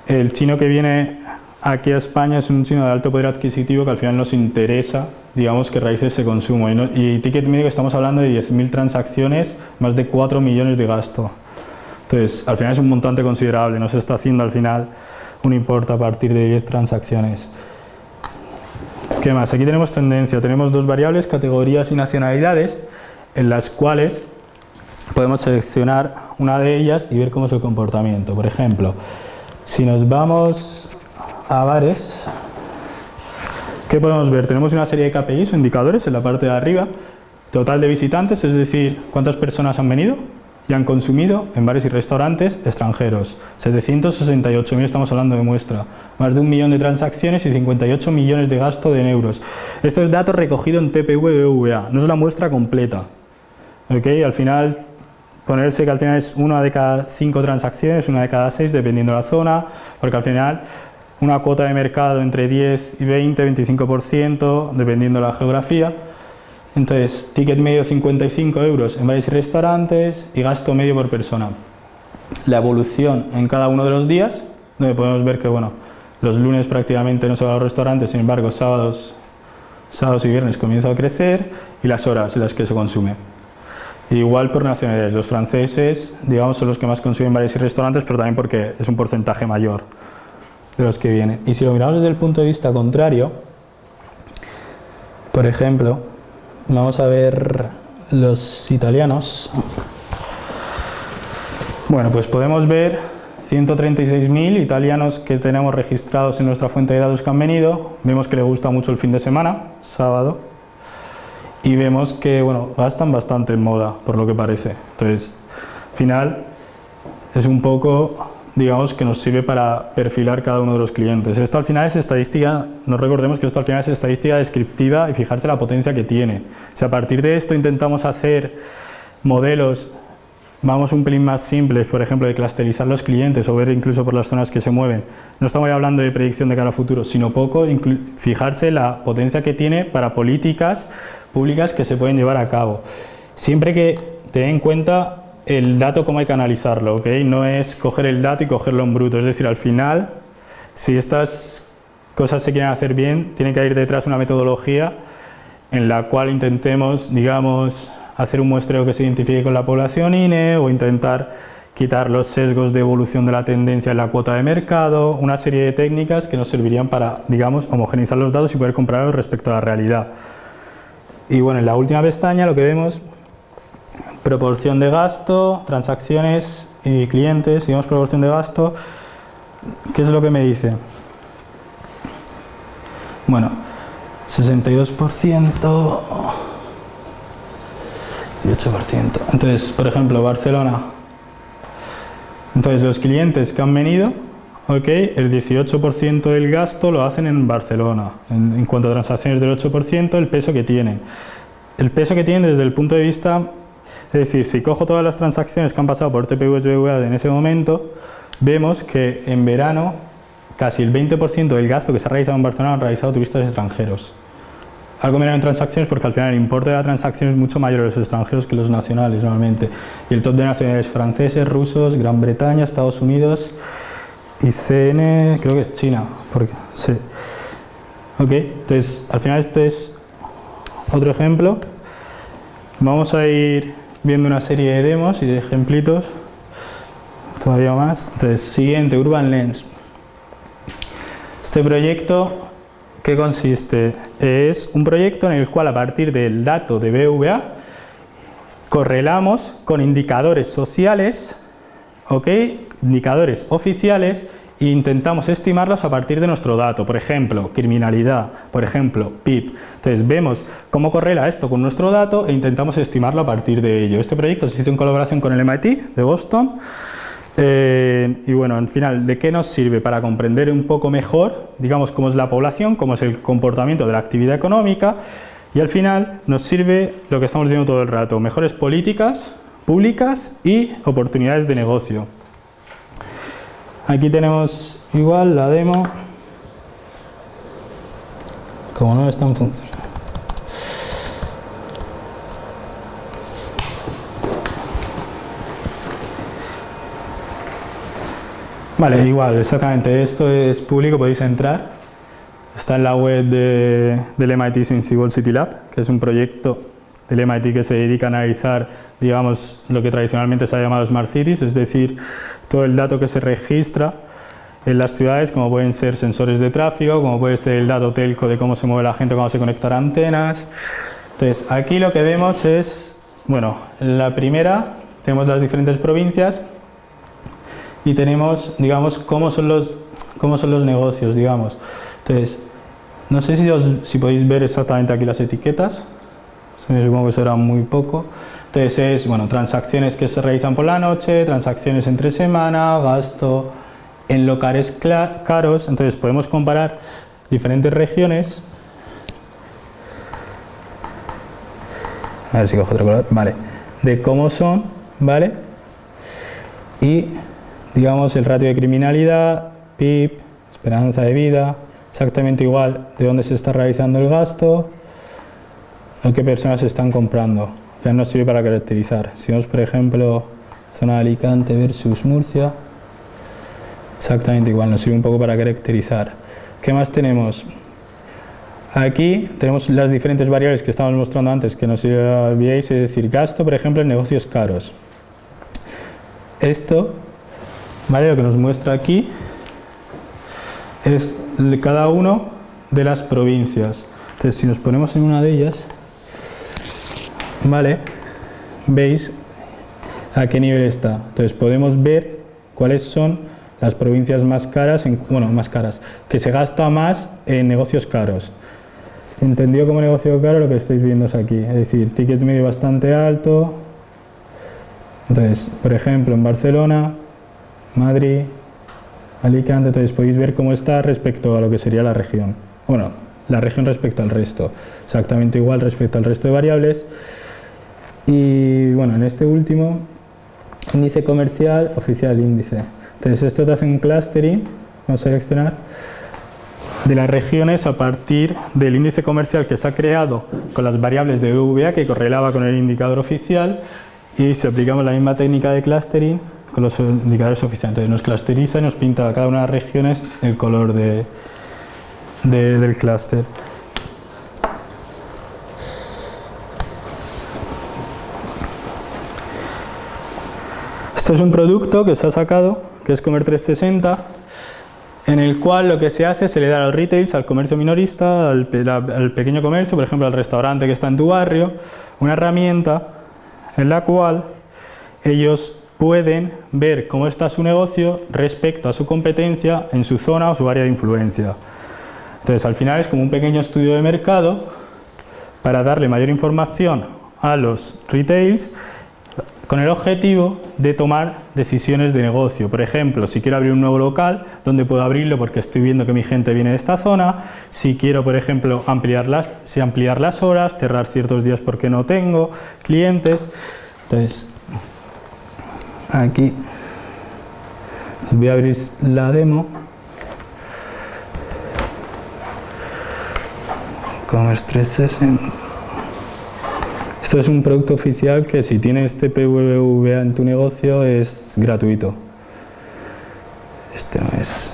el chino que viene aquí a España es un chino de alto poder adquisitivo que al final nos interesa, digamos, que realice ese consumo. Y, y ticket medio que estamos hablando de 10.000 transacciones, más de 4 millones de gasto. Entonces, al final es un montante considerable, no se está haciendo al final un importe a partir de 10 transacciones. ¿Qué más? Aquí tenemos tendencia, tenemos dos variables, categorías y nacionalidades, en las cuales podemos seleccionar una de ellas y ver cómo es el comportamiento. Por ejemplo, si nos vamos a bares, ¿qué podemos ver? Tenemos una serie de KPIs o indicadores en la parte de arriba, total de visitantes, es decir, cuántas personas han venido, y han consumido en bares y restaurantes extranjeros. 768.000 estamos hablando de muestra, más de un millón de transacciones y 58 millones de gasto de euros. Esto es datos recogido en TPV-BVA, no es la muestra completa. ¿Okay? Al final, ponerse que al final es una de cada cinco transacciones, una de cada seis, dependiendo de la zona, porque al final una cuota de mercado entre 10 y 20, 25%, dependiendo de la geografía, entonces, ticket medio 55 euros en varios restaurantes y gasto medio por persona. La evolución en cada uno de los días, donde podemos ver que bueno, los lunes prácticamente no se va a los restaurantes, sin embargo sábados, sábados y viernes comienza a crecer y las horas en las que se consume. Igual por nacionalidades, los franceses digamos son los que más consumen bares y restaurantes, pero también porque es un porcentaje mayor de los que vienen. Y si lo miramos desde el punto de vista contrario, por ejemplo, Vamos a ver los italianos. Bueno, pues podemos ver 136.000 italianos que tenemos registrados en nuestra fuente de datos que han venido. Vemos que les gusta mucho el fin de semana, sábado. Y vemos que, bueno, gastan bastante en moda, por lo que parece. Entonces, al final, es un poco digamos, que nos sirve para perfilar cada uno de los clientes. Esto al final es estadística, nos recordemos que esto al final es estadística descriptiva y fijarse la potencia que tiene. Si a partir de esto intentamos hacer modelos, vamos un pelín más simples, por ejemplo, de clusterizar los clientes o ver incluso por las zonas que se mueven. No estamos hablando de predicción de cara a futuro, sino poco fijarse la potencia que tiene para políticas públicas que se pueden llevar a cabo. Siempre que tener en cuenta el dato cómo hay que analizarlo, ¿ok? No es coger el dato y cogerlo en bruto, es decir, al final, si estas cosas se quieren hacer bien, tiene que ir detrás una metodología en la cual intentemos, digamos, hacer un muestreo que se identifique con la población INE o intentar quitar los sesgos de evolución de la tendencia en la cuota de mercado, una serie de técnicas que nos servirían para, digamos, homogeneizar los datos y poder compararlos respecto a la realidad. Y bueno, en la última pestaña lo que vemos proporción de gasto, transacciones y clientes, digamos proporción de gasto, ¿qué es lo que me dice? Bueno, 62%, 18%. Entonces, por ejemplo, Barcelona. Entonces, los clientes que han venido, ok, el 18% del gasto lo hacen en Barcelona. En, en cuanto a transacciones del 8%, el peso que tienen. El peso que tienen desde el punto de vista es decir, si cojo todas las transacciones que han pasado por TPV en ese momento, vemos que en verano casi el 20% del gasto que se ha realizado en Barcelona han realizado turistas extranjeros. Algo menor en transacciones porque al final el importe de la transacción es mucho mayor a los extranjeros que los nacionales normalmente. Y el top de nacionales franceses, rusos, Gran Bretaña, Estados Unidos y CN, creo que es China. Porque, entonces al final este es otro ejemplo. Vamos a ir viendo una serie de demos y de ejemplitos todavía más. Entonces, siguiente, Urban Lens. Este proyecto, ¿qué consiste? Es un proyecto en el cual a partir del dato de BVA correlamos con indicadores sociales, ¿ok? indicadores oficiales e intentamos estimarlos a partir de nuestro dato, por ejemplo, criminalidad, por ejemplo, PIB. Entonces vemos cómo correla esto con nuestro dato e intentamos estimarlo a partir de ello. Este proyecto se hizo en colaboración con el MIT de Boston eh, y bueno, al final, ¿de qué nos sirve? Para comprender un poco mejor, digamos, cómo es la población, cómo es el comportamiento de la actividad económica y al final nos sirve lo que estamos diciendo todo el rato, mejores políticas públicas y oportunidades de negocio. Aquí tenemos igual la demo, como no está en función. Vale, igual, exactamente. Esto es público, podéis entrar. Está en la web de, del MIT Sensible City Lab, que es un proyecto del MIT que se dedica a analizar, digamos, lo que tradicionalmente se ha llamado Smart Cities, es decir, todo el dato que se registra en las ciudades, como pueden ser sensores de tráfico, como puede ser el dato telco de cómo se mueve la gente cuando se conectan antenas. Entonces, aquí lo que vemos es, bueno, la primera, tenemos las diferentes provincias, y tenemos, digamos, cómo son los, cómo son los negocios, digamos. Entonces, no sé si, si podéis ver exactamente aquí las etiquetas, supongo que será muy poco. Entonces es, bueno, transacciones que se realizan por la noche, transacciones entre semana, gasto en locales caros, entonces podemos comparar diferentes regiones. A ver si cojo otro color, vale, de cómo son, ¿vale? Y digamos el ratio de criminalidad, PIB, esperanza de vida, exactamente igual de dónde se está realizando el gasto o qué personas están comprando. Ya nos sirve para caracterizar. Si vemos por ejemplo zona de Alicante versus Murcia, exactamente igual, nos sirve un poco para caracterizar. ¿Qué más tenemos? Aquí tenemos las diferentes variables que estábamos mostrando antes que nos veíais, es decir, gasto, por ejemplo, en negocios caros. Esto ¿Vale? Lo que nos muestra aquí es cada uno de las provincias. Entonces, si nos ponemos en una de ellas, ¿vale? Veis a qué nivel está. Entonces, podemos ver cuáles son las provincias más caras, en, bueno, más caras, que se gasta más en negocios caros. Entendido como negocio caro lo que estáis viendo es aquí, es decir, ticket medio bastante alto. Entonces, por ejemplo, en Barcelona Madrid, Alicante, entonces podéis ver cómo está respecto a lo que sería la región. Bueno, la región respecto al resto, exactamente igual respecto al resto de variables. Y bueno, en este último, índice comercial, oficial índice. Entonces esto te hace un clustering, vamos a seleccionar, de las regiones a partir del índice comercial que se ha creado con las variables de VA que correlaba con el indicador oficial y si aplicamos la misma técnica de clustering con los indicadores oficiales. Entonces nos clusteriza y nos pinta a cada una de las regiones el color de, del clúster. Es un producto que se ha sacado, que es Comer 360, en el cual lo que se hace es se le da a los retails, al comercio minorista, al, al pequeño comercio, por ejemplo al restaurante que está en tu barrio, una herramienta en la cual ellos pueden ver cómo está su negocio respecto a su competencia en su zona o su área de influencia. Entonces, al final es como un pequeño estudio de mercado para darle mayor información a los retails con el objetivo de tomar decisiones de negocio. Por ejemplo, si quiero abrir un nuevo local, ¿dónde puedo abrirlo? Porque estoy viendo que mi gente viene de esta zona. Si quiero, por ejemplo, ampliar las, si ampliar las horas, cerrar ciertos días porque no tengo clientes. Entonces, aquí voy a abrir la demo. Commerce 360. Esto es un producto oficial que si tienes TPVVA en tu negocio es gratuito. Este no es...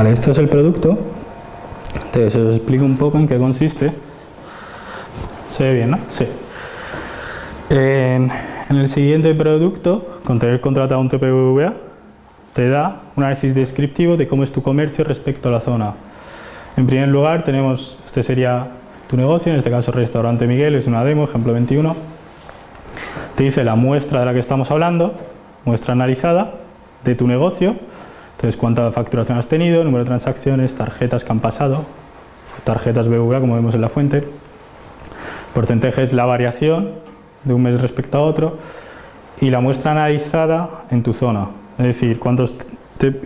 Vale, esto es el producto. Entonces os explico un poco en qué consiste. Se ve bien, ¿no? Sí. En, el siguiente producto, con tener contratado un TPVA, te da un análisis descriptivo de cómo es tu comercio respecto a la zona. En primer lugar, tenemos, este sería tu negocio, en este caso Restaurante Miguel, es una demo, ejemplo 21. Te dice la muestra de la que estamos hablando, muestra analizada de tu negocio, entonces cuánta facturación has tenido, número de transacciones, tarjetas que han pasado, tarjetas BBVA como vemos en la fuente, porcentaje es la variación de un mes respecto a otro y la muestra analizada en tu zona, es decir, cuántos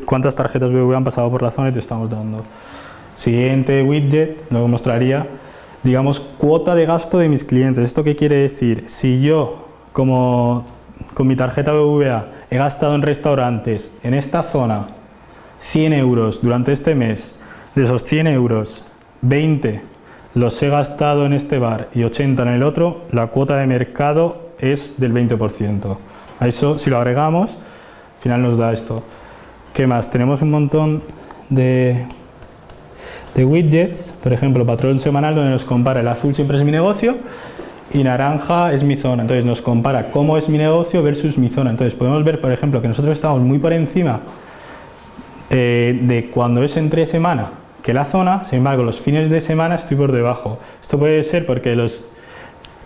cuántas tarjetas BBVA han pasado por la zona y te estamos dando. Siguiente widget nos mostraría, digamos, cuota de gasto de mis clientes. ¿Esto qué quiere decir? Si yo, como con mi tarjeta BBVA he gastado en restaurantes en esta zona 100 euros durante este mes, de esos 100 euros, 20 los he gastado en este bar y 80 en el otro, la cuota de mercado es del 20%. A eso, si lo agregamos, al final nos da esto. ¿Qué más? Tenemos un montón de, de widgets, por ejemplo, patrón semanal, donde nos compara el azul siempre es mi negocio y naranja es mi zona. Entonces nos compara cómo es mi negocio versus mi zona. Entonces podemos ver, por ejemplo, que nosotros estamos muy por encima eh, de cuando es entre semana que la zona, sin embargo los fines de semana estoy por debajo. Esto puede ser porque los,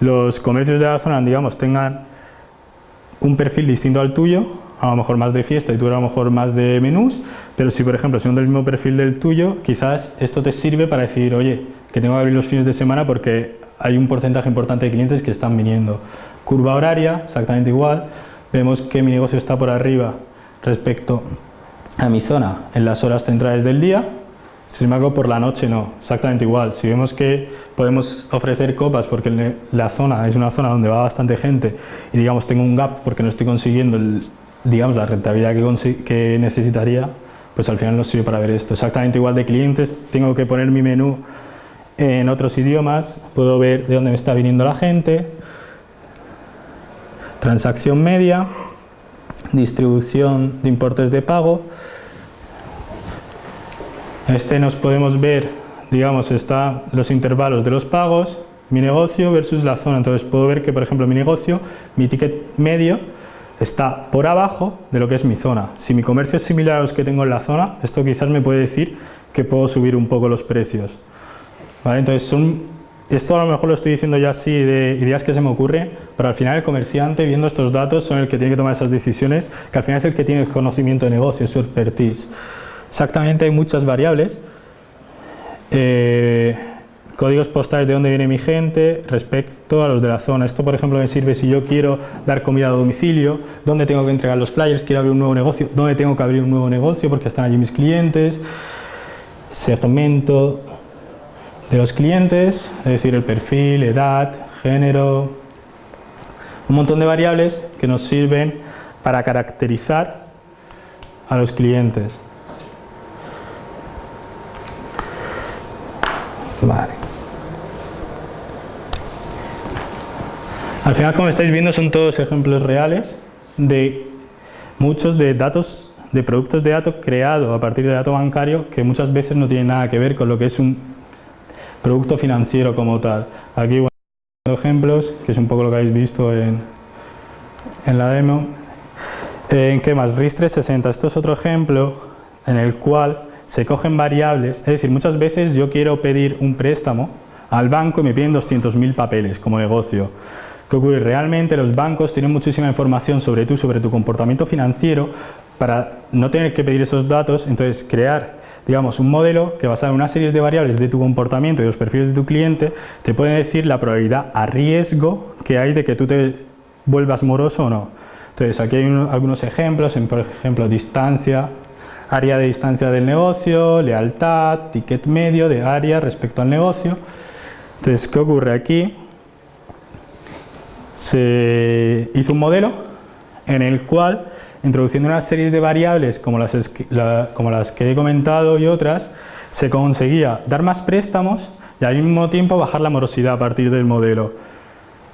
los comercios de la zona, digamos, tengan un perfil distinto al tuyo, a lo mejor más de fiesta y tú a lo mejor más de menús, pero si por ejemplo son del mismo perfil del tuyo, quizás esto te sirve para decir, oye, que tengo que abrir los fines de semana porque hay un porcentaje importante de clientes que están viniendo. Curva horaria, exactamente igual, vemos que mi negocio está por arriba respecto a mi zona en las horas centrales del día, sin embargo, por la noche no, exactamente igual. Si vemos que podemos ofrecer copas porque la zona es una zona donde va bastante gente y digamos tengo un gap porque no estoy consiguiendo digamos, la rentabilidad que, que necesitaría, pues al final nos sirve para ver esto. Exactamente igual de clientes, tengo que poner mi menú en otros idiomas, puedo ver de dónde me está viniendo la gente, transacción media, distribución de importes de pago, este nos podemos ver, digamos, está los intervalos de los pagos, mi negocio versus la zona. Entonces puedo ver que, por ejemplo, mi negocio, mi ticket medio, está por abajo de lo que es mi zona. Si mi comercio es similar a los que tengo en la zona, esto quizás me puede decir que puedo subir un poco los precios. Entonces, son, esto a lo mejor lo estoy diciendo ya así de ideas que se me ocurren, pero al final el comerciante, viendo estos datos, son el que tiene que tomar esas decisiones, que al final es el que tiene el conocimiento de negocio, su expertise. Exactamente hay muchas variables. Eh, códigos postales de dónde viene mi gente respecto a los de la zona. Esto, por ejemplo, me sirve si yo quiero dar comida a domicilio, dónde tengo que entregar los flyers, quiero abrir un nuevo negocio, dónde tengo que abrir un nuevo negocio porque están allí mis clientes. Segmento de los clientes, es decir, el perfil, edad, género, un montón de variables que nos sirven para caracterizar a los clientes. Vale. Al final, como estáis viendo, son todos ejemplos reales de muchos de datos, de productos de datos creados a partir de datos bancario que muchas veces no tienen nada que ver con lo que es un producto financiero como tal. Aquí, bueno, ejemplos, que es un poco lo que habéis visto en, en la demo. ¿En qué más? RIS 360. Esto es otro ejemplo en el cual se cogen variables, es decir, muchas veces yo quiero pedir un préstamo al banco y me piden 200.000 papeles como negocio. ¿Qué ocurre? Realmente los bancos tienen muchísima información sobre tú, sobre tu comportamiento financiero, para no tener que pedir esos datos, entonces crear digamos, un modelo que basado en una serie de variables de tu comportamiento y los perfiles de tu cliente te puede decir la probabilidad a riesgo que hay de que tú te vuelvas moroso o no. Entonces aquí hay algunos ejemplos, en, por ejemplo distancia, área de distancia del negocio, lealtad, ticket medio de área respecto al negocio. Entonces, ¿qué ocurre aquí? Se hizo un modelo en el cual introduciendo una serie de variables como las, que he comentado y otras, se conseguía dar más préstamos y al mismo tiempo bajar la morosidad a partir del modelo.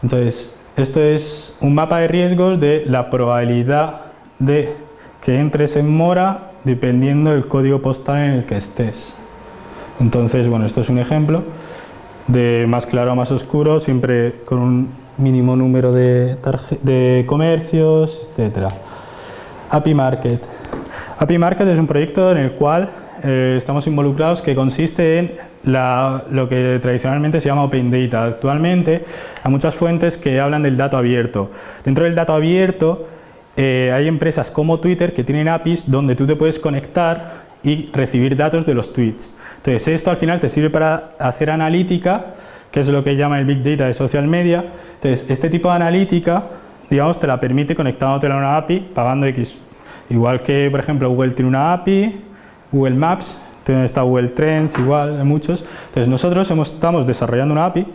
Entonces, esto es un mapa de riesgos de la probabilidad de que entres en mora dependiendo del código postal en el que estés. Entonces, bueno, esto es un ejemplo de más claro a más oscuro, siempre con un mínimo número de, comercios, etcétera. API Market. API Market es un proyecto en el cual eh, estamos involucrados que consiste en lo que tradicionalmente se llama Open Data. Actualmente hay muchas fuentes que hablan del dato abierto. Dentro del dato abierto eh, hay empresas como Twitter que tienen APIs donde tú te puedes conectar y recibir datos de los tweets. Entonces esto al final te sirve para hacer analítica, que es lo que llama el Big Data de social media. Entonces este tipo de analítica digamos, te la permite conectándote a una API pagando X. Igual que, por ejemplo, Google tiene una API, Google Maps, está Google Trends, igual, hay muchos. Entonces nosotros estamos desarrollando una API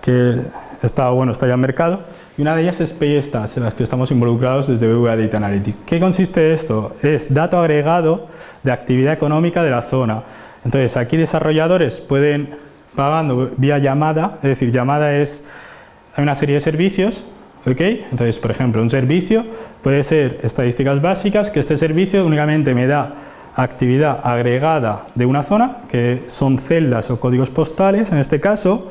que está, bueno, está ya en mercado y una de ellas es PayStats, en las que estamos involucrados desde Google Data Analytics. ¿Qué consiste esto? Es dato agregado de actividad económica de la zona. Entonces aquí desarrolladores pueden pagando vía llamada, es decir, llamada es una serie de servicios entonces, por ejemplo, un servicio puede ser estadísticas básicas, que este servicio únicamente me da actividad agregada de una zona, que son celdas o códigos postales en este caso,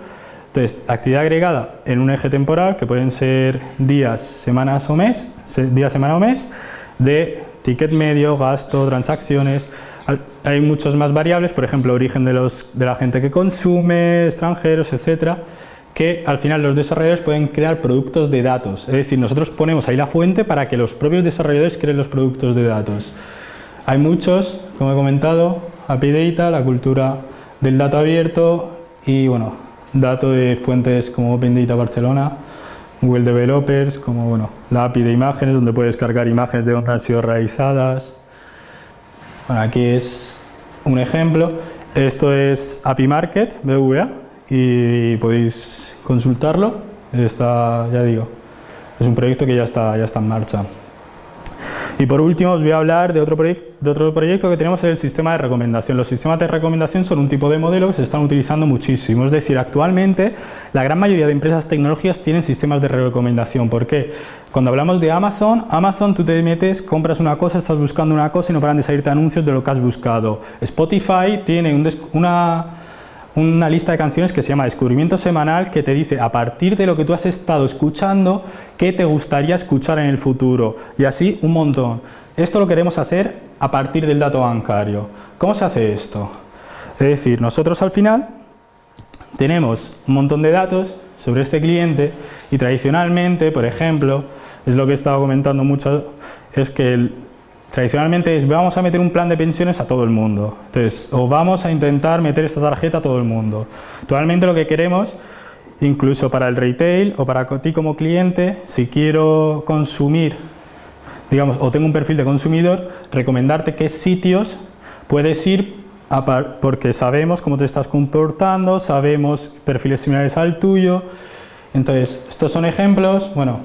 entonces actividad agregada en un eje temporal, que pueden ser días, semanas o mes, día, semana o mes, de ticket medio, gasto, transacciones, hay muchas más variables, por ejemplo, origen de, los, de la gente que consume, extranjeros, etcétera, que al final los desarrolladores pueden crear productos de datos. Es decir, nosotros ponemos ahí la fuente para que los propios desarrolladores creen los productos de datos. Hay muchos, como he comentado, API Data, la cultura del dato abierto y bueno, datos de fuentes como Open Data Barcelona, Google Developers, como bueno, la API de imágenes donde puedes cargar imágenes de donde han sido realizadas. Bueno, aquí es un ejemplo. Esto es API Market, BVA, y podéis consultarlo. Está, ya digo, es un proyecto que ya está, ya está en marcha. Y por último os voy a hablar de otro, de otro proyecto que tenemos, el sistema de recomendación. Los sistemas de recomendación son un tipo de modelo que se están utilizando muchísimo. Es decir, actualmente la gran mayoría de empresas tecnológicas tienen sistemas de recomendación. ¿Por qué? Cuando hablamos de Amazon, Amazon tú te metes, compras una cosa, estás buscando una cosa y no paran de salirte anuncios de lo que has buscado. Spotify tiene un una una lista de canciones que se llama Descubrimiento Semanal que te dice a partir de lo que tú has estado escuchando qué te gustaría escuchar en el futuro y así un montón. Esto lo queremos hacer a partir del dato bancario. ¿Cómo se hace esto? Es decir, nosotros al final tenemos un montón de datos sobre este cliente y tradicionalmente, por ejemplo, es lo que he estado comentando mucho, es que el, Tradicionalmente es, vamos a meter un plan de pensiones a todo el mundo. Entonces, o vamos a intentar meter esta tarjeta a todo el mundo. Actualmente lo que queremos, incluso para el retail o para ti como cliente, si quiero consumir, digamos, o tengo un perfil de consumidor, recomendarte qué sitios puedes ir porque sabemos cómo te estás comportando, sabemos perfiles similares al tuyo. Entonces, estos son ejemplos, bueno,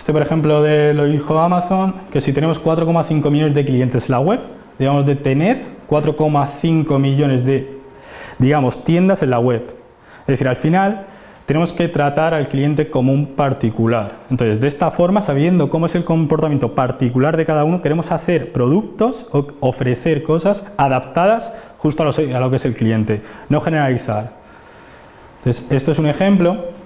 este, por ejemplo, de lo dijo Amazon, que si tenemos 4,5 millones de clientes en la web, debemos de tener 4,5 millones de, digamos, tiendas en la web. Es decir, al final tenemos que tratar al cliente como un particular. Entonces, de esta forma, sabiendo cómo es el comportamiento particular de cada uno, queremos hacer productos o ofrecer cosas adaptadas justo a lo que es el cliente, no generalizar. Entonces, esto es un ejemplo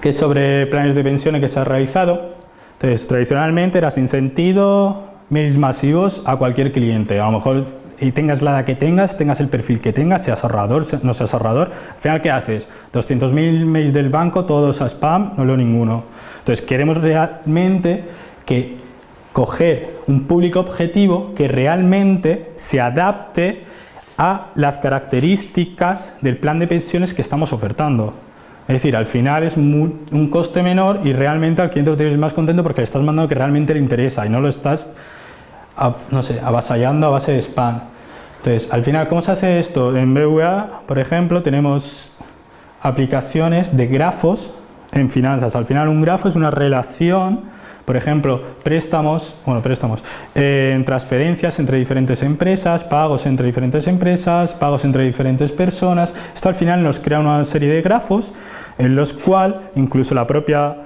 que es sobre planes de pensiones que se ha realizado. Entonces, tradicionalmente era sin sentido, mails masivos a cualquier cliente. A lo mejor y tengas la que tengas, tengas el perfil que tengas, seas ahorrador, no seas ahorrador, al final ¿qué haces? 200.000 mails del banco, todos a spam, no leo ninguno. Entonces queremos realmente que coger un público objetivo que realmente se adapte a las características del plan de pensiones que estamos ofertando. Es decir, al final es un coste menor y realmente al cliente lo tienes más contento porque le estás mandando que realmente le interesa y no lo estás no sé, avasallando a base de spam. Entonces, al final, ¿cómo se hace esto? En BVA, por ejemplo, tenemos aplicaciones de grafos en finanzas. Al final, un grafo es una relación, por ejemplo, préstamos, bueno, préstamos, eh, en transferencias entre diferentes empresas, pagos entre diferentes empresas, pagos entre diferentes personas. Esto al final nos crea una serie de grafos en los cuales incluso la propia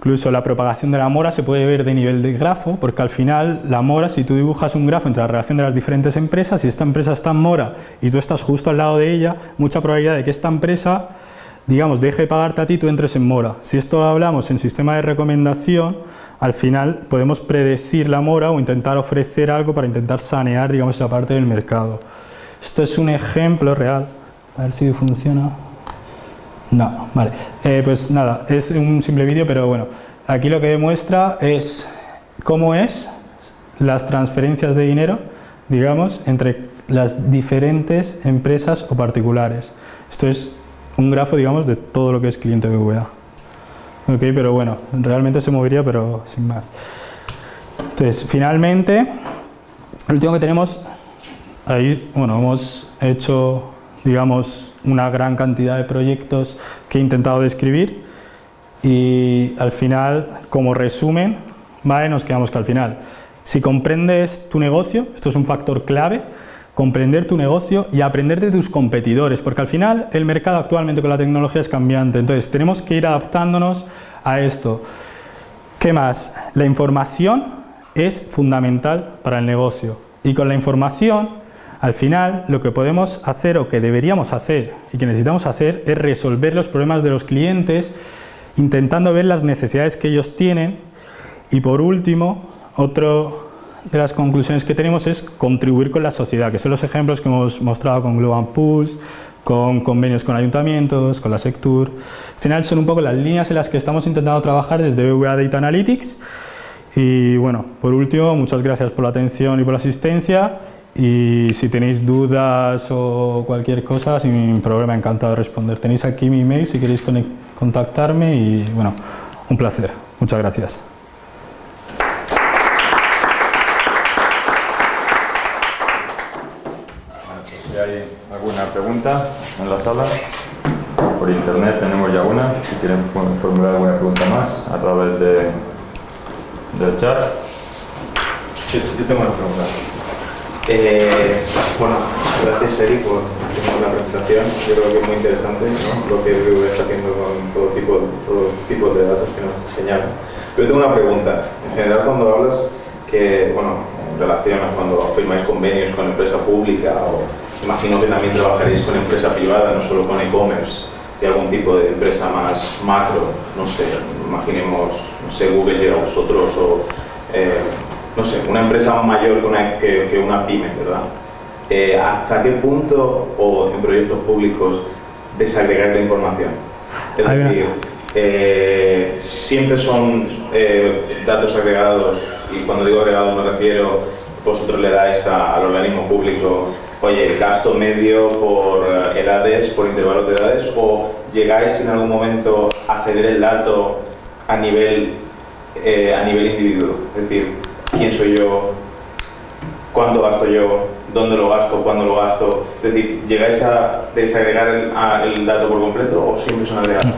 Incluso la propagación de la mora se puede ver de nivel de grafo, porque al final la mora, si tú dibujas un grafo entre la relación de las diferentes empresas, si esta empresa está en mora y tú estás justo al lado de ella, mucha probabilidad de que esta empresa, digamos, deje de pagarte a ti tú entres en mora. Si esto lo hablamos en sistema de recomendación, al final podemos predecir la mora o intentar ofrecer algo para intentar sanear, digamos, esa parte del mercado. Esto es un ejemplo real, a ver si funciona. No, vale. Eh, pues nada, es un simple vídeo, pero bueno, aquí lo que demuestra es cómo es las transferencias de dinero, digamos, entre las diferentes empresas o particulares. Esto es un grafo, digamos, de todo lo que es cliente BVA. Ok, pero bueno, realmente se movería, pero sin más. Entonces, finalmente, lo último que tenemos, ahí, bueno, hemos hecho digamos, una gran cantidad de proyectos que he intentado describir y al final, como resumen, ¿vale? nos quedamos que al final, si comprendes tu negocio, esto es un factor clave, comprender tu negocio y aprender de tus competidores, porque al final el mercado actualmente con la tecnología es cambiante, entonces tenemos que ir adaptándonos a esto. ¿Qué más? La información es fundamental para el negocio y con la información al final, lo que podemos hacer o que deberíamos hacer y que necesitamos hacer es resolver los problemas de los clientes intentando ver las necesidades que ellos tienen y por último, otra de las conclusiones que tenemos es contribuir con la sociedad, que son los ejemplos que hemos mostrado con Global Pulse, con convenios con ayuntamientos, con la Sectur. Al final son un poco las líneas en las que estamos intentando trabajar desde BVA Data Analytics. Y bueno, por último, muchas gracias por la atención y por la asistencia y si tenéis dudas o cualquier cosa, sin problema, encantado de responder. Tenéis aquí mi email si queréis contactarme y bueno, un placer. Muchas gracias. Si hay alguna pregunta en la sala, por internet tenemos ya una, si quieren formular alguna pregunta más a través de, del chat. Sí, yo tengo una pregunta. Eh, bueno, gracias Eri por la presentación. Yo creo que es muy interesante lo que BBV está haciendo con todo tipo, todo tipo de datos que nos enseñaron. Pero tengo una pregunta. En general, cuando hablas que, bueno, relacionas cuando firmáis convenios con empresa pública o imagino que también trabajaréis con empresa privada, no solo con e-commerce, y algún tipo de empresa más macro, no sé, imaginemos, no sé, Google llega a vosotros o eh, no sé, una empresa mayor que una, pyme, ¿verdad? Eh, ¿Hasta qué punto, o en proyectos públicos, desagregar la información? Es decir, eh, siempre son datos agregados, y cuando digo agregados me refiero, vosotros le dais al organismo público, oye, gasto medio por edades, por intervalos de edades, o llegáis en algún momento a ceder el dato a nivel, a nivel individuo. Es decir, quién soy yo, cuándo gasto yo, dónde lo gasto, cuándo lo gasto. Es decir, ¿llegáis a desagregar el, dato por completo o siempre son agregados?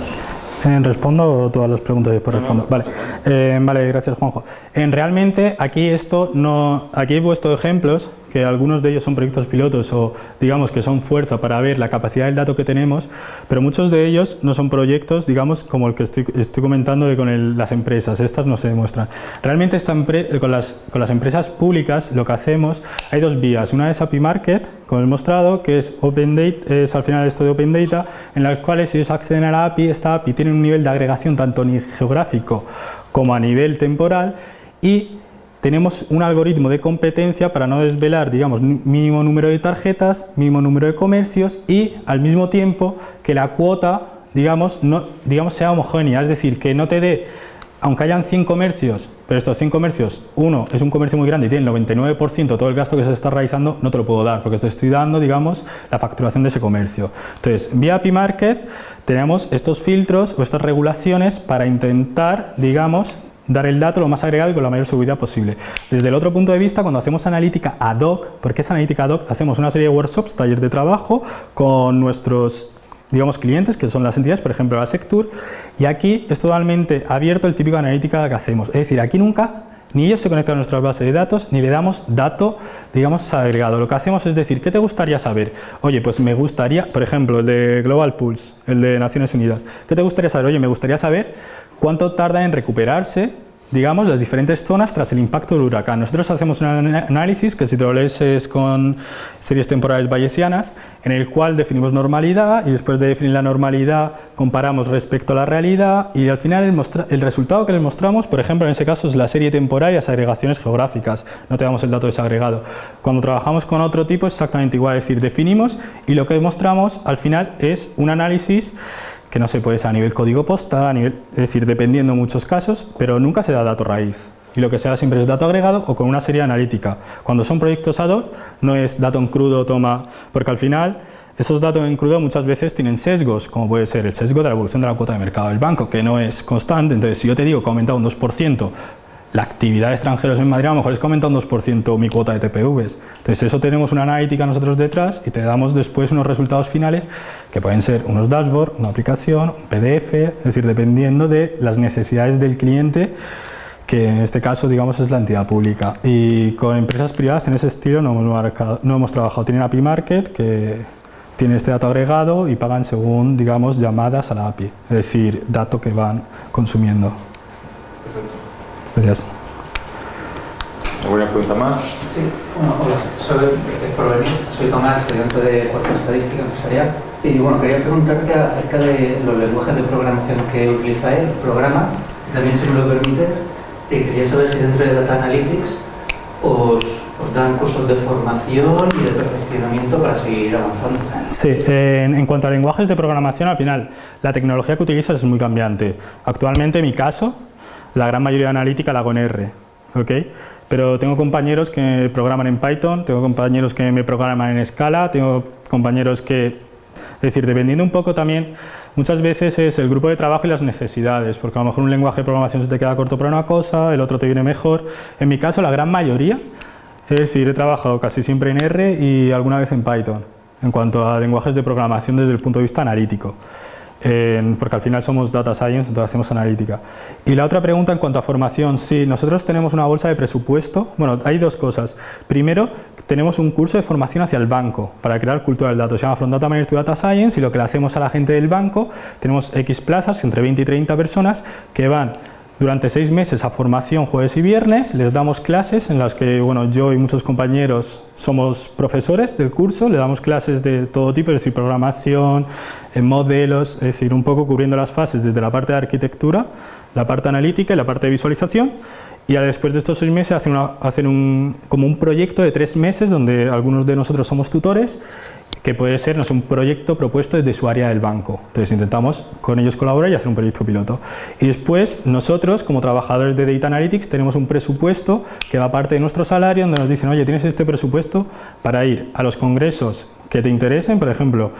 Eh, respondo todas las preguntas y después respondo. Vale, eh, vale, gracias Juanjo. En realmente aquí esto no, aquí he puesto ejemplos que algunos de ellos son proyectos pilotos o digamos que son fuerza para ver la capacidad del dato que tenemos, pero muchos de ellos no son proyectos, digamos, como el que estoy, estoy comentando de con las empresas, estas no se demuestran. Realmente esta con, las, con las empresas públicas lo que hacemos, hay dos vías, una es API Market, como he mostrado, que es Open Data, es al final esto de Open Data, en las cuales si ellos acceden a la API, esta API tiene un nivel de agregación tanto geográfico como a nivel temporal y tenemos un algoritmo de competencia para no desvelar, digamos, mínimo número de tarjetas, mínimo número de comercios y al mismo tiempo que la cuota, digamos, no, digamos sea homogénea, es decir, que no te dé aunque hayan 100 comercios, pero estos 100 comercios, uno es un comercio muy grande y tiene el 99% de todo el gasto que se está realizando, no te lo puedo dar, porque te estoy dando, digamos, la facturación de ese comercio. Entonces, vía API Market tenemos estos filtros o estas regulaciones para intentar, digamos, dar el dato lo más agregado y con la mayor seguridad posible. Desde el otro punto de vista, cuando hacemos analítica ad hoc, porque es analítica ad hoc, hacemos una serie de workshops, talleres de trabajo con nuestros digamos, clientes, que son las entidades, por ejemplo, la Sectur, y aquí es totalmente abierto el típico analítica que hacemos. Es decir, aquí nunca ni ellos se conectan a nuestra base de datos, ni le damos dato, digamos, agregado. Lo que hacemos es decir, ¿qué te gustaría saber? Oye, pues me gustaría, por ejemplo, el de Global Pulse, el de Naciones Unidas. ¿Qué te gustaría saber? Oye, me gustaría saber cuánto tarda en recuperarse digamos, las diferentes zonas tras el impacto del huracán. Nosotros hacemos un análisis que si te lo lees es con series temporales bayesianas, en el cual definimos normalidad y después de definir la normalidad comparamos respecto a la realidad y al final el, el resultado que les mostramos, por ejemplo, en ese caso es la serie temporal y las agregaciones geográficas, no te damos el dato desagregado. Cuando trabajamos con otro tipo es exactamente igual, es decir, definimos y lo que mostramos al final es un análisis que no se puede ser a nivel código postal, es decir, dependiendo en muchos casos, pero nunca se da dato raíz. Y lo que se da siempre es dato agregado o con una serie analítica. Cuando son proyectos ad hoc, no es dato en crudo, toma, porque al final esos datos en crudo muchas veces tienen sesgos, como puede ser el sesgo de la evolución de la cuota de mercado del banco, que no es constante. Entonces, si yo te digo que ha aumentado un 2%, la actividad de extranjeros en Madrid a lo mejor es que un 2% mi cuota de TPVs. Entonces eso tenemos una analítica nosotros detrás y te damos después unos resultados finales que pueden ser unos dashboards, una aplicación, un PDF, es decir, dependiendo de las necesidades del cliente que en este caso digamos es la entidad pública y con empresas privadas en ese estilo no hemos, no hemos trabajado, tienen API Market que tiene este dato agregado y pagan según digamos llamadas a la API, es decir, dato que van consumiendo. Gracias. ¿Alguna pregunta más? Sí, bueno, hola, soy, gracias por venir. Soy Tomás, estudiante de Cuarto Estadística Empresarial. Y bueno, quería preguntarte acerca de los lenguajes de programación que utilizáis, programas, también si me lo permites, y quería saber si dentro de Data Analytics os, dan cursos de formación y de perfeccionamiento para seguir avanzando. Sí, en, en, cuanto a lenguajes de programación, al final, la tecnología que utilizas es muy cambiante. Actualmente, en mi caso, la gran mayoría analítica la hago en R, ¿ok? Pero tengo compañeros que programan en Python, tengo compañeros que me programan en Scala, tengo compañeros que... Es decir, dependiendo un poco también, muchas veces es el grupo de trabajo y las necesidades, porque a lo mejor un lenguaje de programación se te queda corto para una cosa, el otro te viene mejor. En mi caso, la gran mayoría, es decir, he trabajado casi siempre en R y alguna vez en Python, en cuanto a lenguajes de programación desde el punto de vista analítico porque al final somos data science, entonces hacemos analítica. Y la otra pregunta en cuanto a formación, sí, nosotros tenemos una bolsa de presupuesto, bueno, hay dos cosas. Primero, tenemos un curso de formación hacia el banco para crear cultura del dato, se llama From Data Manager to Data Science y lo que le hacemos a la gente del banco, tenemos X plazas, entre 20 y 30 personas que van durante seis meses a formación jueves y viernes, les damos clases en las que bueno, yo y muchos compañeros somos profesores del curso, le damos clases de todo tipo, es decir, programación, en modelos, es decir, un poco cubriendo las fases desde la parte de arquitectura, la parte analítica y la parte de visualización. Y después de estos seis meses hacen, hacen un, como un proyecto de tres meses donde algunos de nosotros somos tutores que puede ser no un proyecto propuesto desde su área del banco. Entonces intentamos con ellos colaborar y hacer un proyecto piloto. Y después nosotros, como trabajadores de Data Analytics, tenemos un presupuesto que va parte de nuestro salario, donde nos dicen, oye, tienes este presupuesto para ir a los congresos que te interesen, por ejemplo,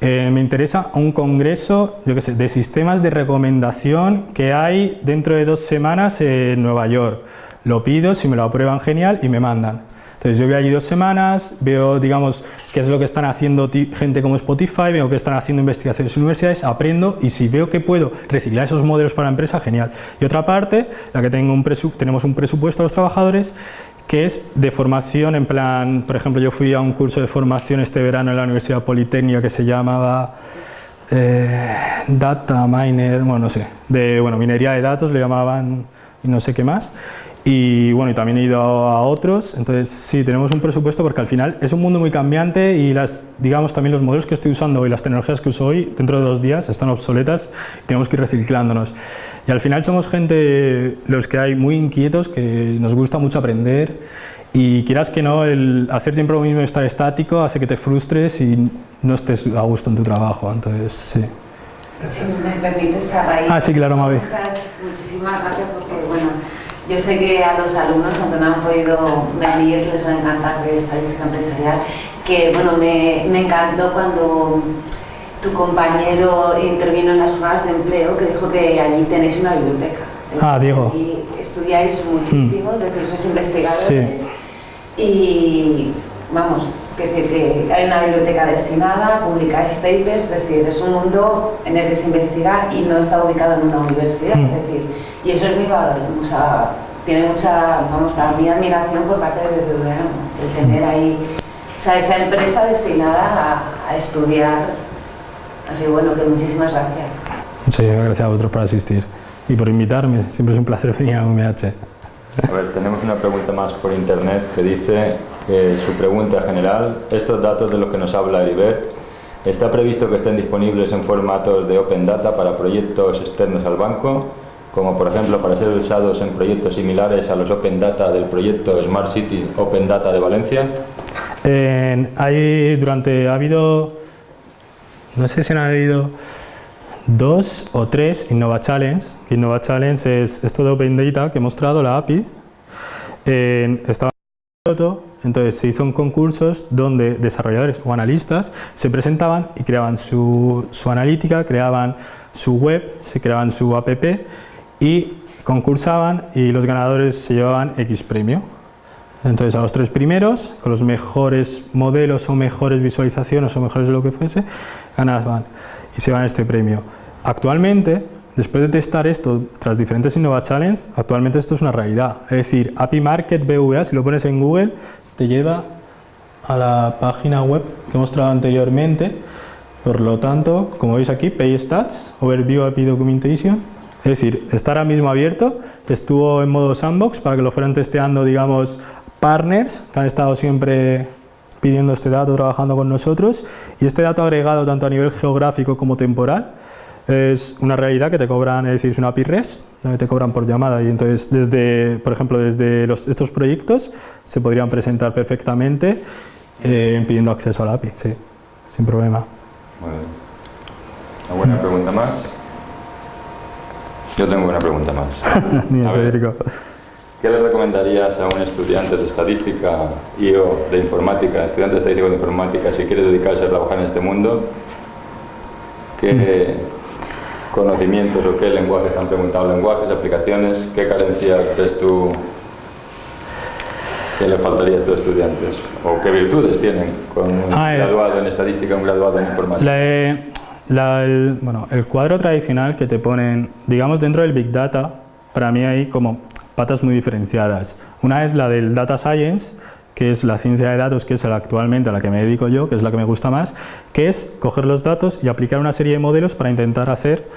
eh, me interesa un congreso, sé, de sistemas de recomendación que hay dentro de dos semanas en Nueva York. Lo pido, si me lo aprueban, genial, y me mandan. Entonces yo voy allí dos semanas, veo digamos qué es lo que están haciendo gente como Spotify, veo que están haciendo investigaciones en universidades, aprendo y si veo que puedo reciclar esos modelos para la empresa, genial. Y otra parte, la que tengo un tenemos un presupuesto a los trabajadores que es de formación en plan, por ejemplo yo fui a un curso de formación este verano en la Universidad Politécnica que se llamaba eh, Data Miner, bueno no sé, de bueno, minería de datos le llamaban y no sé qué más y bueno, y también he ido a otros, entonces sí, tenemos un presupuesto porque al final es un mundo muy cambiante y las, digamos también los modelos que estoy usando y las tecnologías que uso hoy, dentro de dos días están obsoletas y tenemos que ir reciclándonos. Y al final somos gente, los que hay muy inquietos, que nos gusta mucho aprender y quieras que no, el hacer siempre lo mismo y estar estático hace que te frustres y no estés a gusto en tu trabajo, entonces sí. Si me permites, a raíz. Ah, sí, claro, Mavi. Muchas, muchísimas gracias porque, bueno, yo sé que a los alumnos, aunque no han podido venir, les va a encantar de estadística empresarial, que, bueno, me, me encantó cuando tu compañero intervino en las jornadas de empleo, que dijo que allí tenéis una biblioteca. Ah, Diego. Y estudiáis muchísimo, es decir, sois investigadores. Sí. Y, vamos, que decir que hay una biblioteca destinada, publicáis papers, es decir, es un mundo en el que se investiga y no está ubicado en una universidad, Mm. es decir, y eso es muy valor, o sea, tiene mucha, vamos, para mí admiración por parte de BBVA, ¿no? el tener ahí, o sea, esa empresa destinada a, a estudiar, así que bueno, que muchísimas gracias. Muchísimas gracias a vosotros por asistir y por invitarme, siempre es un placer venir a UMH. A ver, tenemos una pregunta más por internet que dice que su pregunta general, estos datos de los que nos habla Heribert, ¿está previsto que estén disponibles en formatos de Open Data para proyectos externos al banco, como por ejemplo para ser usados en proyectos similares a los Open Data del proyecto Smart City Open Data de Valencia? En- hay durante, ha habido, no sé si han habido dos o tres Innova Challenge, Innova Challenge es esto de Open Data que he mostrado, la API, en- estaba entonces se hizo concursos donde desarrolladores o analistas se presentaban y creaban su, su analítica, creaban su web, se creaban su app y concursaban y los ganadores se llevaban X premio. Entonces a los tres primeros, con los mejores modelos o mejores visualizaciones o mejores lo que fuese, ganaban y se van este premio. Actualmente, después de testar esto tras diferentes Innova Challenge, actualmente esto es una realidad. Es decir, API Market BVA, si lo pones en Google, te lleva a la página web que he mostrado anteriormente. Por lo tanto, como veis aquí, Pay Stats, Overview API Documentation, es decir, está ahora mismo abierto, estuvo en modo sandbox para que lo fueran testeando, digamos, partners que han estado siempre pidiendo este dato, trabajando con nosotros, y este dato agregado tanto a nivel geográfico como temporal es una realidad que te cobran, es decir, es una API REST, donde te cobran por llamada, y entonces, desde, por ejemplo, desde estos proyectos se podrían presentar perfectamente eh, pidiendo acceso a la API, sí, sin problema. Muy bien. ¿Una buena pregunta más? Yo tengo una pregunta más. Dime, A ver. Federico. ¿Qué le recomendarías a un estudiante de estadística y o de informática, estudiante de estadística de informática, si quiere dedicarse a trabajar en este mundo? ¿Qué conocimientos o qué lenguajes han preguntado? ¿Lenguajes, aplicaciones? ¿Qué carencias ves tú que le faltaría a estos estudiantes? ¿O qué virtudes tienen con un Ah, eh. graduado en estadística un graduado en informática? La, eh, la- el, cuadro tradicional que te ponen, digamos, dentro del Big Data, para mí hay como patas muy diferenciadas. Una es la del Data Science, que es la ciencia de datos, que es la actualmente a la que me dedico yo, que es la que me gusta más, que es coger los datos y aplicar una serie de modelos para intentar hacer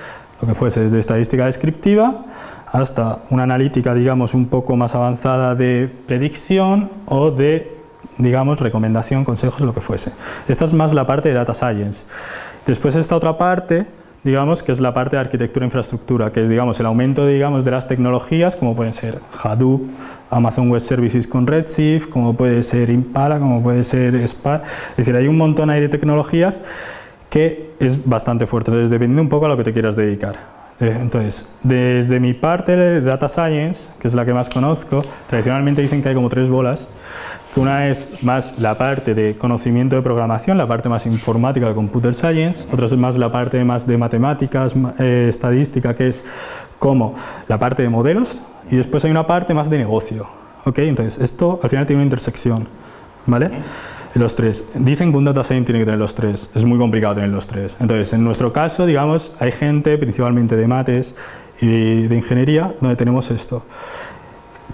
lo que fuese desde estadística descriptiva hasta una analítica, digamos, un poco más avanzada de predicción o de digamos, recomendación, consejos, lo que fuese. Esta es más la parte de Data Science. Después esta otra parte, digamos, que es la parte de arquitectura e infraestructura, que es, digamos, el aumento, digamos, de las tecnologías, como pueden ser Hadoop, Amazon Web Services con Redshift, como puede ser Impala, como puede ser Spark. Es decir, hay un montón ahí de tecnologías que es bastante fuerte, entonces depende un poco a lo que te quieras dedicar. Eh, Entonces, desde mi parte de Data Science, que es la que más conozco, tradicionalmente dicen que hay como tres bolas, una es más la parte de conocimiento de programación, la parte más informática de Computer Science, otra es más la parte más de matemáticas, ma- eh, estadística, que es como la parte de modelos, y después hay una parte más de negocio. ¿ok? Entonces, esto al final tiene una intersección. ¿Vale? Los tres. Dicen que un data science tiene que tener los tres. Es muy complicado tener los tres. Entonces, en nuestro caso, digamos, hay gente, principalmente de mates y de ingeniería, donde tenemos esto.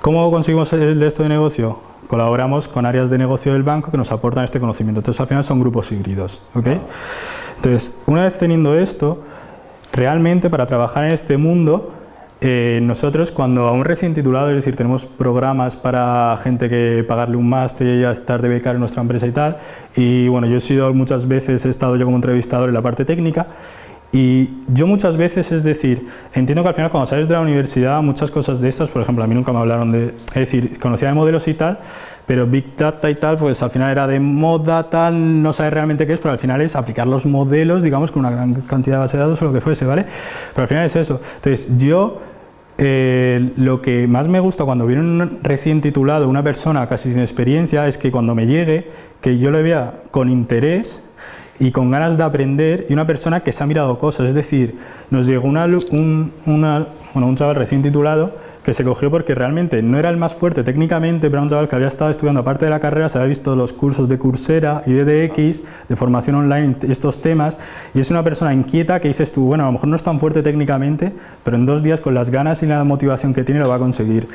¿Cómo conseguimos el de esto de negocio? Colaboramos con áreas de negocio del banco que nos aportan este conocimiento. Entonces, al final son grupos híbridos. ¿ok? Entonces, una vez teniendo esto, realmente para trabajar en este mundo eh, nosotros cuando a un recién titulado, es decir, tenemos programas para gente que pagarle un máster y estar de becar en nuestra empresa y tal, y bueno, yo he sido muchas veces, he estado yo como entrevistador en la parte técnica, y yo muchas veces, es decir, entiendo que al final cuando sales de la universidad muchas cosas de estas, por ejemplo, a mí nunca me hablaron de, es decir, conocía de modelos y tal, pero Big Data y tal, pues al final era de moda tal, no sabes realmente qué es, pero al final es aplicar los modelos, digamos, con una gran cantidad de base de datos o lo que fuese, ¿vale? Pero al final es eso. Entonces, yo eh, lo que más me gusta cuando viene un recién titulado, una persona casi sin experiencia, es que cuando me llegue, que yo le vea con interés y con ganas de aprender y una persona que se ha mirado cosas, es decir, nos llegó una, un, un chaval recién titulado que se cogió porque realmente no era el más fuerte técnicamente, pero era un chaval que había estado estudiando aparte de la carrera, se había visto los cursos de Coursera y de DX, de formación online, estos temas, y es una persona inquieta que dices tú, bueno, a lo mejor no es tan fuerte técnicamente, pero en dos días con las ganas y la motivación que tiene lo va a conseguir.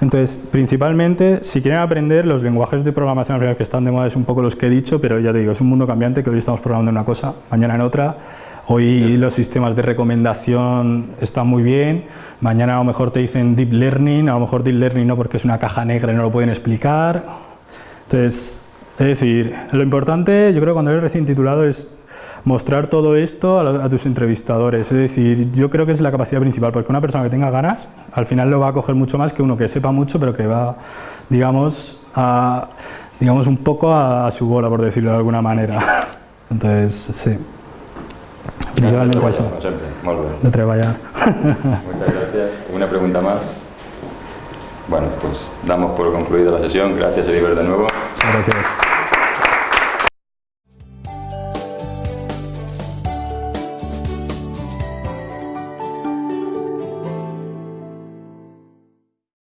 Entonces, principalmente, si quieren aprender, los lenguajes de programación que están de moda es un poco los que he dicho, pero ya te digo, es un mundo cambiante que hoy estamos programando en una cosa, mañana en otra. Hoy los sistemas de recomendación están muy bien, mañana a lo mejor te dicen Deep Learning, a lo mejor Deep Learning no porque es una caja negra y no lo pueden explicar. Entonces, es decir, lo importante, yo creo cuando eres recién titulado es mostrar todo esto a, tus entrevistadores. Es decir, yo creo que es la capacidad principal, porque una persona que tenga ganas, al final lo va a coger mucho más que uno que sepa mucho, pero que va, digamos, a, digamos un poco a, su bola, por decirlo de alguna manera. Entonces, sí. Principalmente eso. De trabajar. Muchas gracias. ¿Una pregunta más? Bueno, pues damos por concluida la sesión. Gracias, Oliver, de nuevo. Muchas gracias.